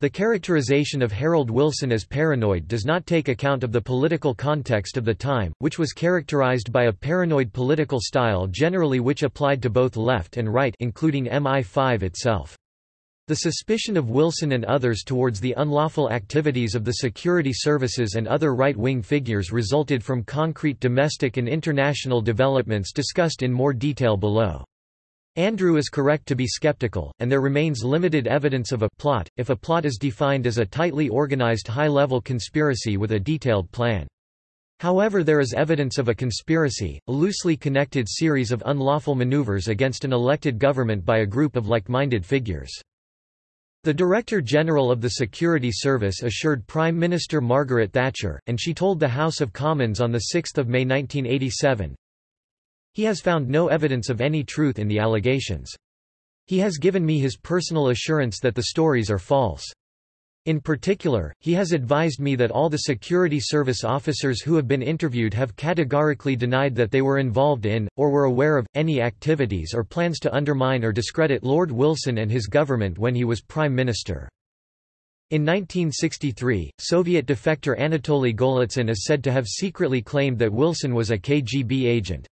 Speaker 1: the characterization of Harold Wilson as paranoid does not take account of the political context of the time, which was characterized by a paranoid political style generally which applied to both left and right including MI5 itself. The suspicion of Wilson and others towards the unlawful activities of the security services and other right-wing figures resulted from concrete domestic and international developments discussed in more detail below. Andrew is correct to be skeptical, and there remains limited evidence of a plot, if a plot is defined as a tightly organized high-level conspiracy with a detailed plan. However there is evidence of a conspiracy, a loosely connected series of unlawful maneuvers against an elected government by a group of like-minded figures. The Director General of the Security Service assured Prime Minister Margaret Thatcher, and she told the House of Commons on 6 May 1987, He has found no evidence of any truth in the allegations. He has given me his personal assurance that the stories are false. In particular, he has advised me that all the security service officers who have been interviewed have categorically denied that they were involved in, or were aware of, any activities or plans to undermine or discredit Lord Wilson and his government when he was Prime Minister. In 1963, Soviet defector Anatoly Golitsyn is said to have secretly claimed that Wilson was a KGB agent.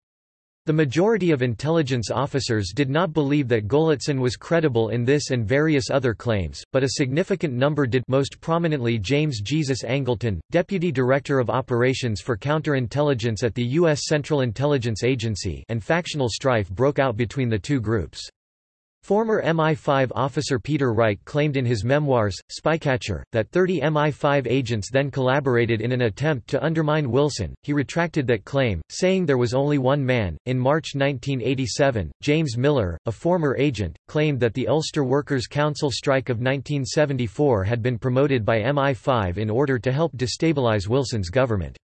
Speaker 1: The majority of intelligence officers did not believe that Golitsyn was credible in this and various other claims, but a significant number did most prominently James Jesus Angleton, Deputy Director of Operations for Counterintelligence at the U.S. Central Intelligence Agency and factional strife broke out between the two groups. Former MI5 officer Peter Wright claimed in his memoirs, Spycatcher, that 30 MI5 agents then collaborated in an attempt to undermine Wilson. He retracted that claim, saying there was only one man. In March 1987, James Miller, a former agent, claimed that the Ulster Workers' Council strike of 1974 had been promoted by MI5 in order to help destabilize Wilson's government.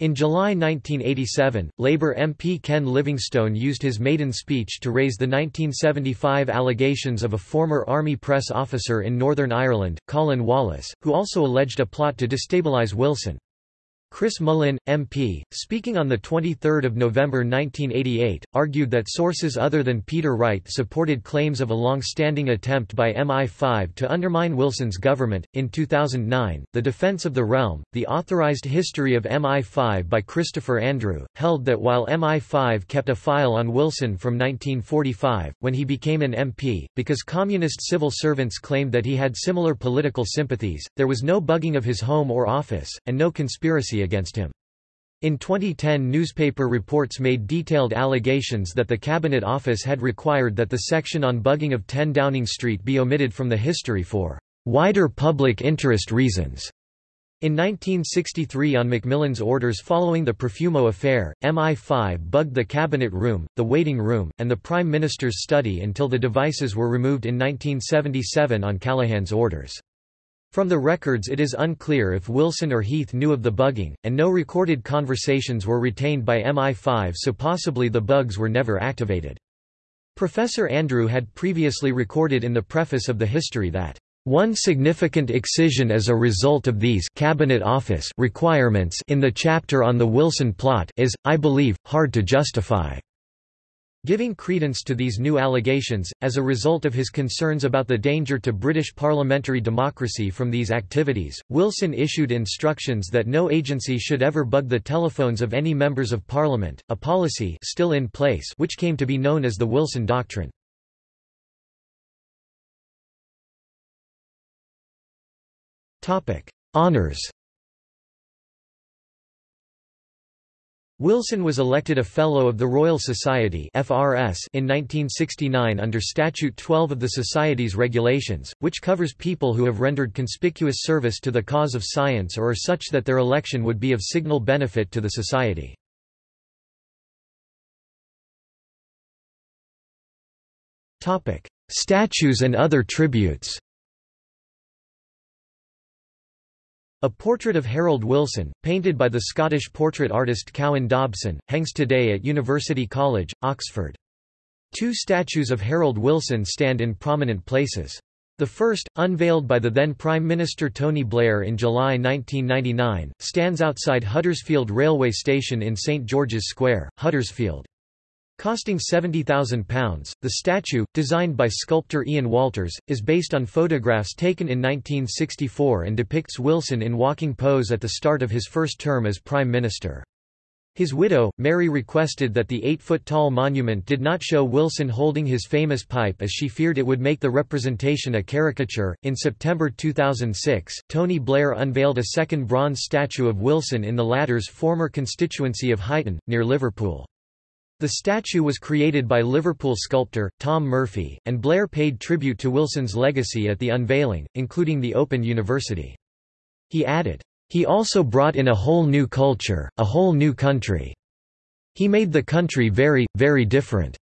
Speaker 1: In July 1987, Labour MP Ken Livingstone used his maiden speech to raise the 1975 allegations of a former Army press officer in Northern Ireland, Colin Wallace, who also alleged a plot to destabilise Wilson. Chris Mullin, MP, speaking on 23 November 1988, argued that sources other than Peter Wright supported claims of a long-standing attempt by MI5 to undermine Wilson's government. In 2009, The Defense of the Realm, The Authorized History of MI5 by Christopher Andrew, held that while MI5 kept a file on Wilson from 1945, when he became an MP, because communist civil servants claimed that he had similar political sympathies, there was no bugging of his home or office, and no conspiracy against him. In 2010 newspaper reports made detailed allegations that the Cabinet Office had required that the section on bugging of 10 Downing Street be omitted from the history for wider public interest reasons. In 1963 on Macmillan's orders following the Profumo affair, MI5 bugged the Cabinet Room, the Waiting Room, and the Prime Minister's study until the devices were removed in 1977 on Callaghan's orders. From the records it is unclear if Wilson or Heath knew of the bugging, and no recorded conversations were retained by MI5 so possibly the bugs were never activated. Professor Andrew had previously recorded in the preface of the history that one significant excision as a result of these cabinet office requirements in the chapter on the Wilson plot is, I believe, hard to justify. Giving credence to these new allegations, as a result of his concerns about the danger to British parliamentary democracy from these activities, Wilson issued instructions that no agency should ever bug the telephones of any members of parliament, a policy still in place which came to be known as the Wilson Doctrine. Honours Wilson was elected a Fellow of the Royal Society in 1969 under Statute 12 of the Society's regulations, which covers people who have rendered conspicuous service to the cause of science or are such that their election would be of signal benefit to the Society. Statues and other tributes A portrait of Harold Wilson, painted by the Scottish portrait artist Cowan Dobson, hangs today at University College, Oxford. Two statues of Harold Wilson stand in prominent places. The first, unveiled by the then Prime Minister Tony Blair in July 1999, stands outside Huddersfield Railway Station in St George's Square, Huddersfield. Costing £70,000, the statue, designed by sculptor Ian Walters, is based on photographs taken in 1964 and depicts Wilson in walking pose at the start of his first term as Prime Minister. His widow, Mary requested that the eight-foot-tall monument did not show Wilson holding his famous pipe as she feared it would make the representation a caricature. In September 2006, Tony Blair unveiled a second bronze statue of Wilson in the latter's former constituency of Huyton, near Liverpool. The statue was created by Liverpool sculptor, Tom Murphy, and Blair paid tribute to Wilson's legacy at the unveiling, including the Open University. He added, "...he also brought in a whole new culture, a whole new country. He made the country very, very different."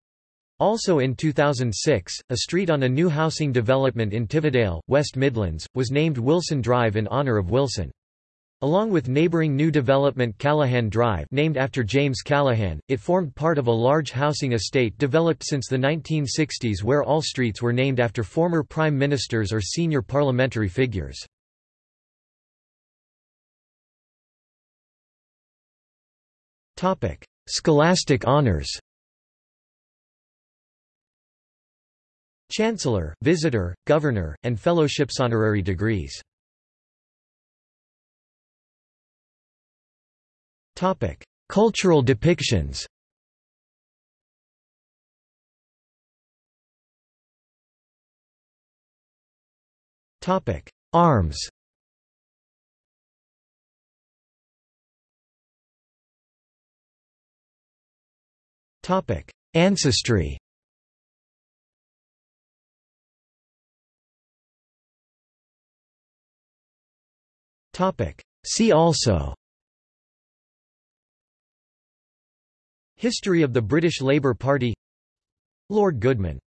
Speaker 1: Also in 2006, a street on a new housing development in Tividale, West Midlands, was named Wilson Drive in honour of Wilson. Along with neighbouring new development Callaghan Drive named after James Callaghan, it formed part of a large housing estate developed since the 1960s where all streets were named after former prime ministers or senior parliamentary figures. Scholastic honours Chancellor, Visitor, Governor, and Fellowships honorary degrees. Topic: Cultural depictions. Topic: Arms. Topic: Ancestry. Topic: See also History of the British Labour Party. Lord Goodman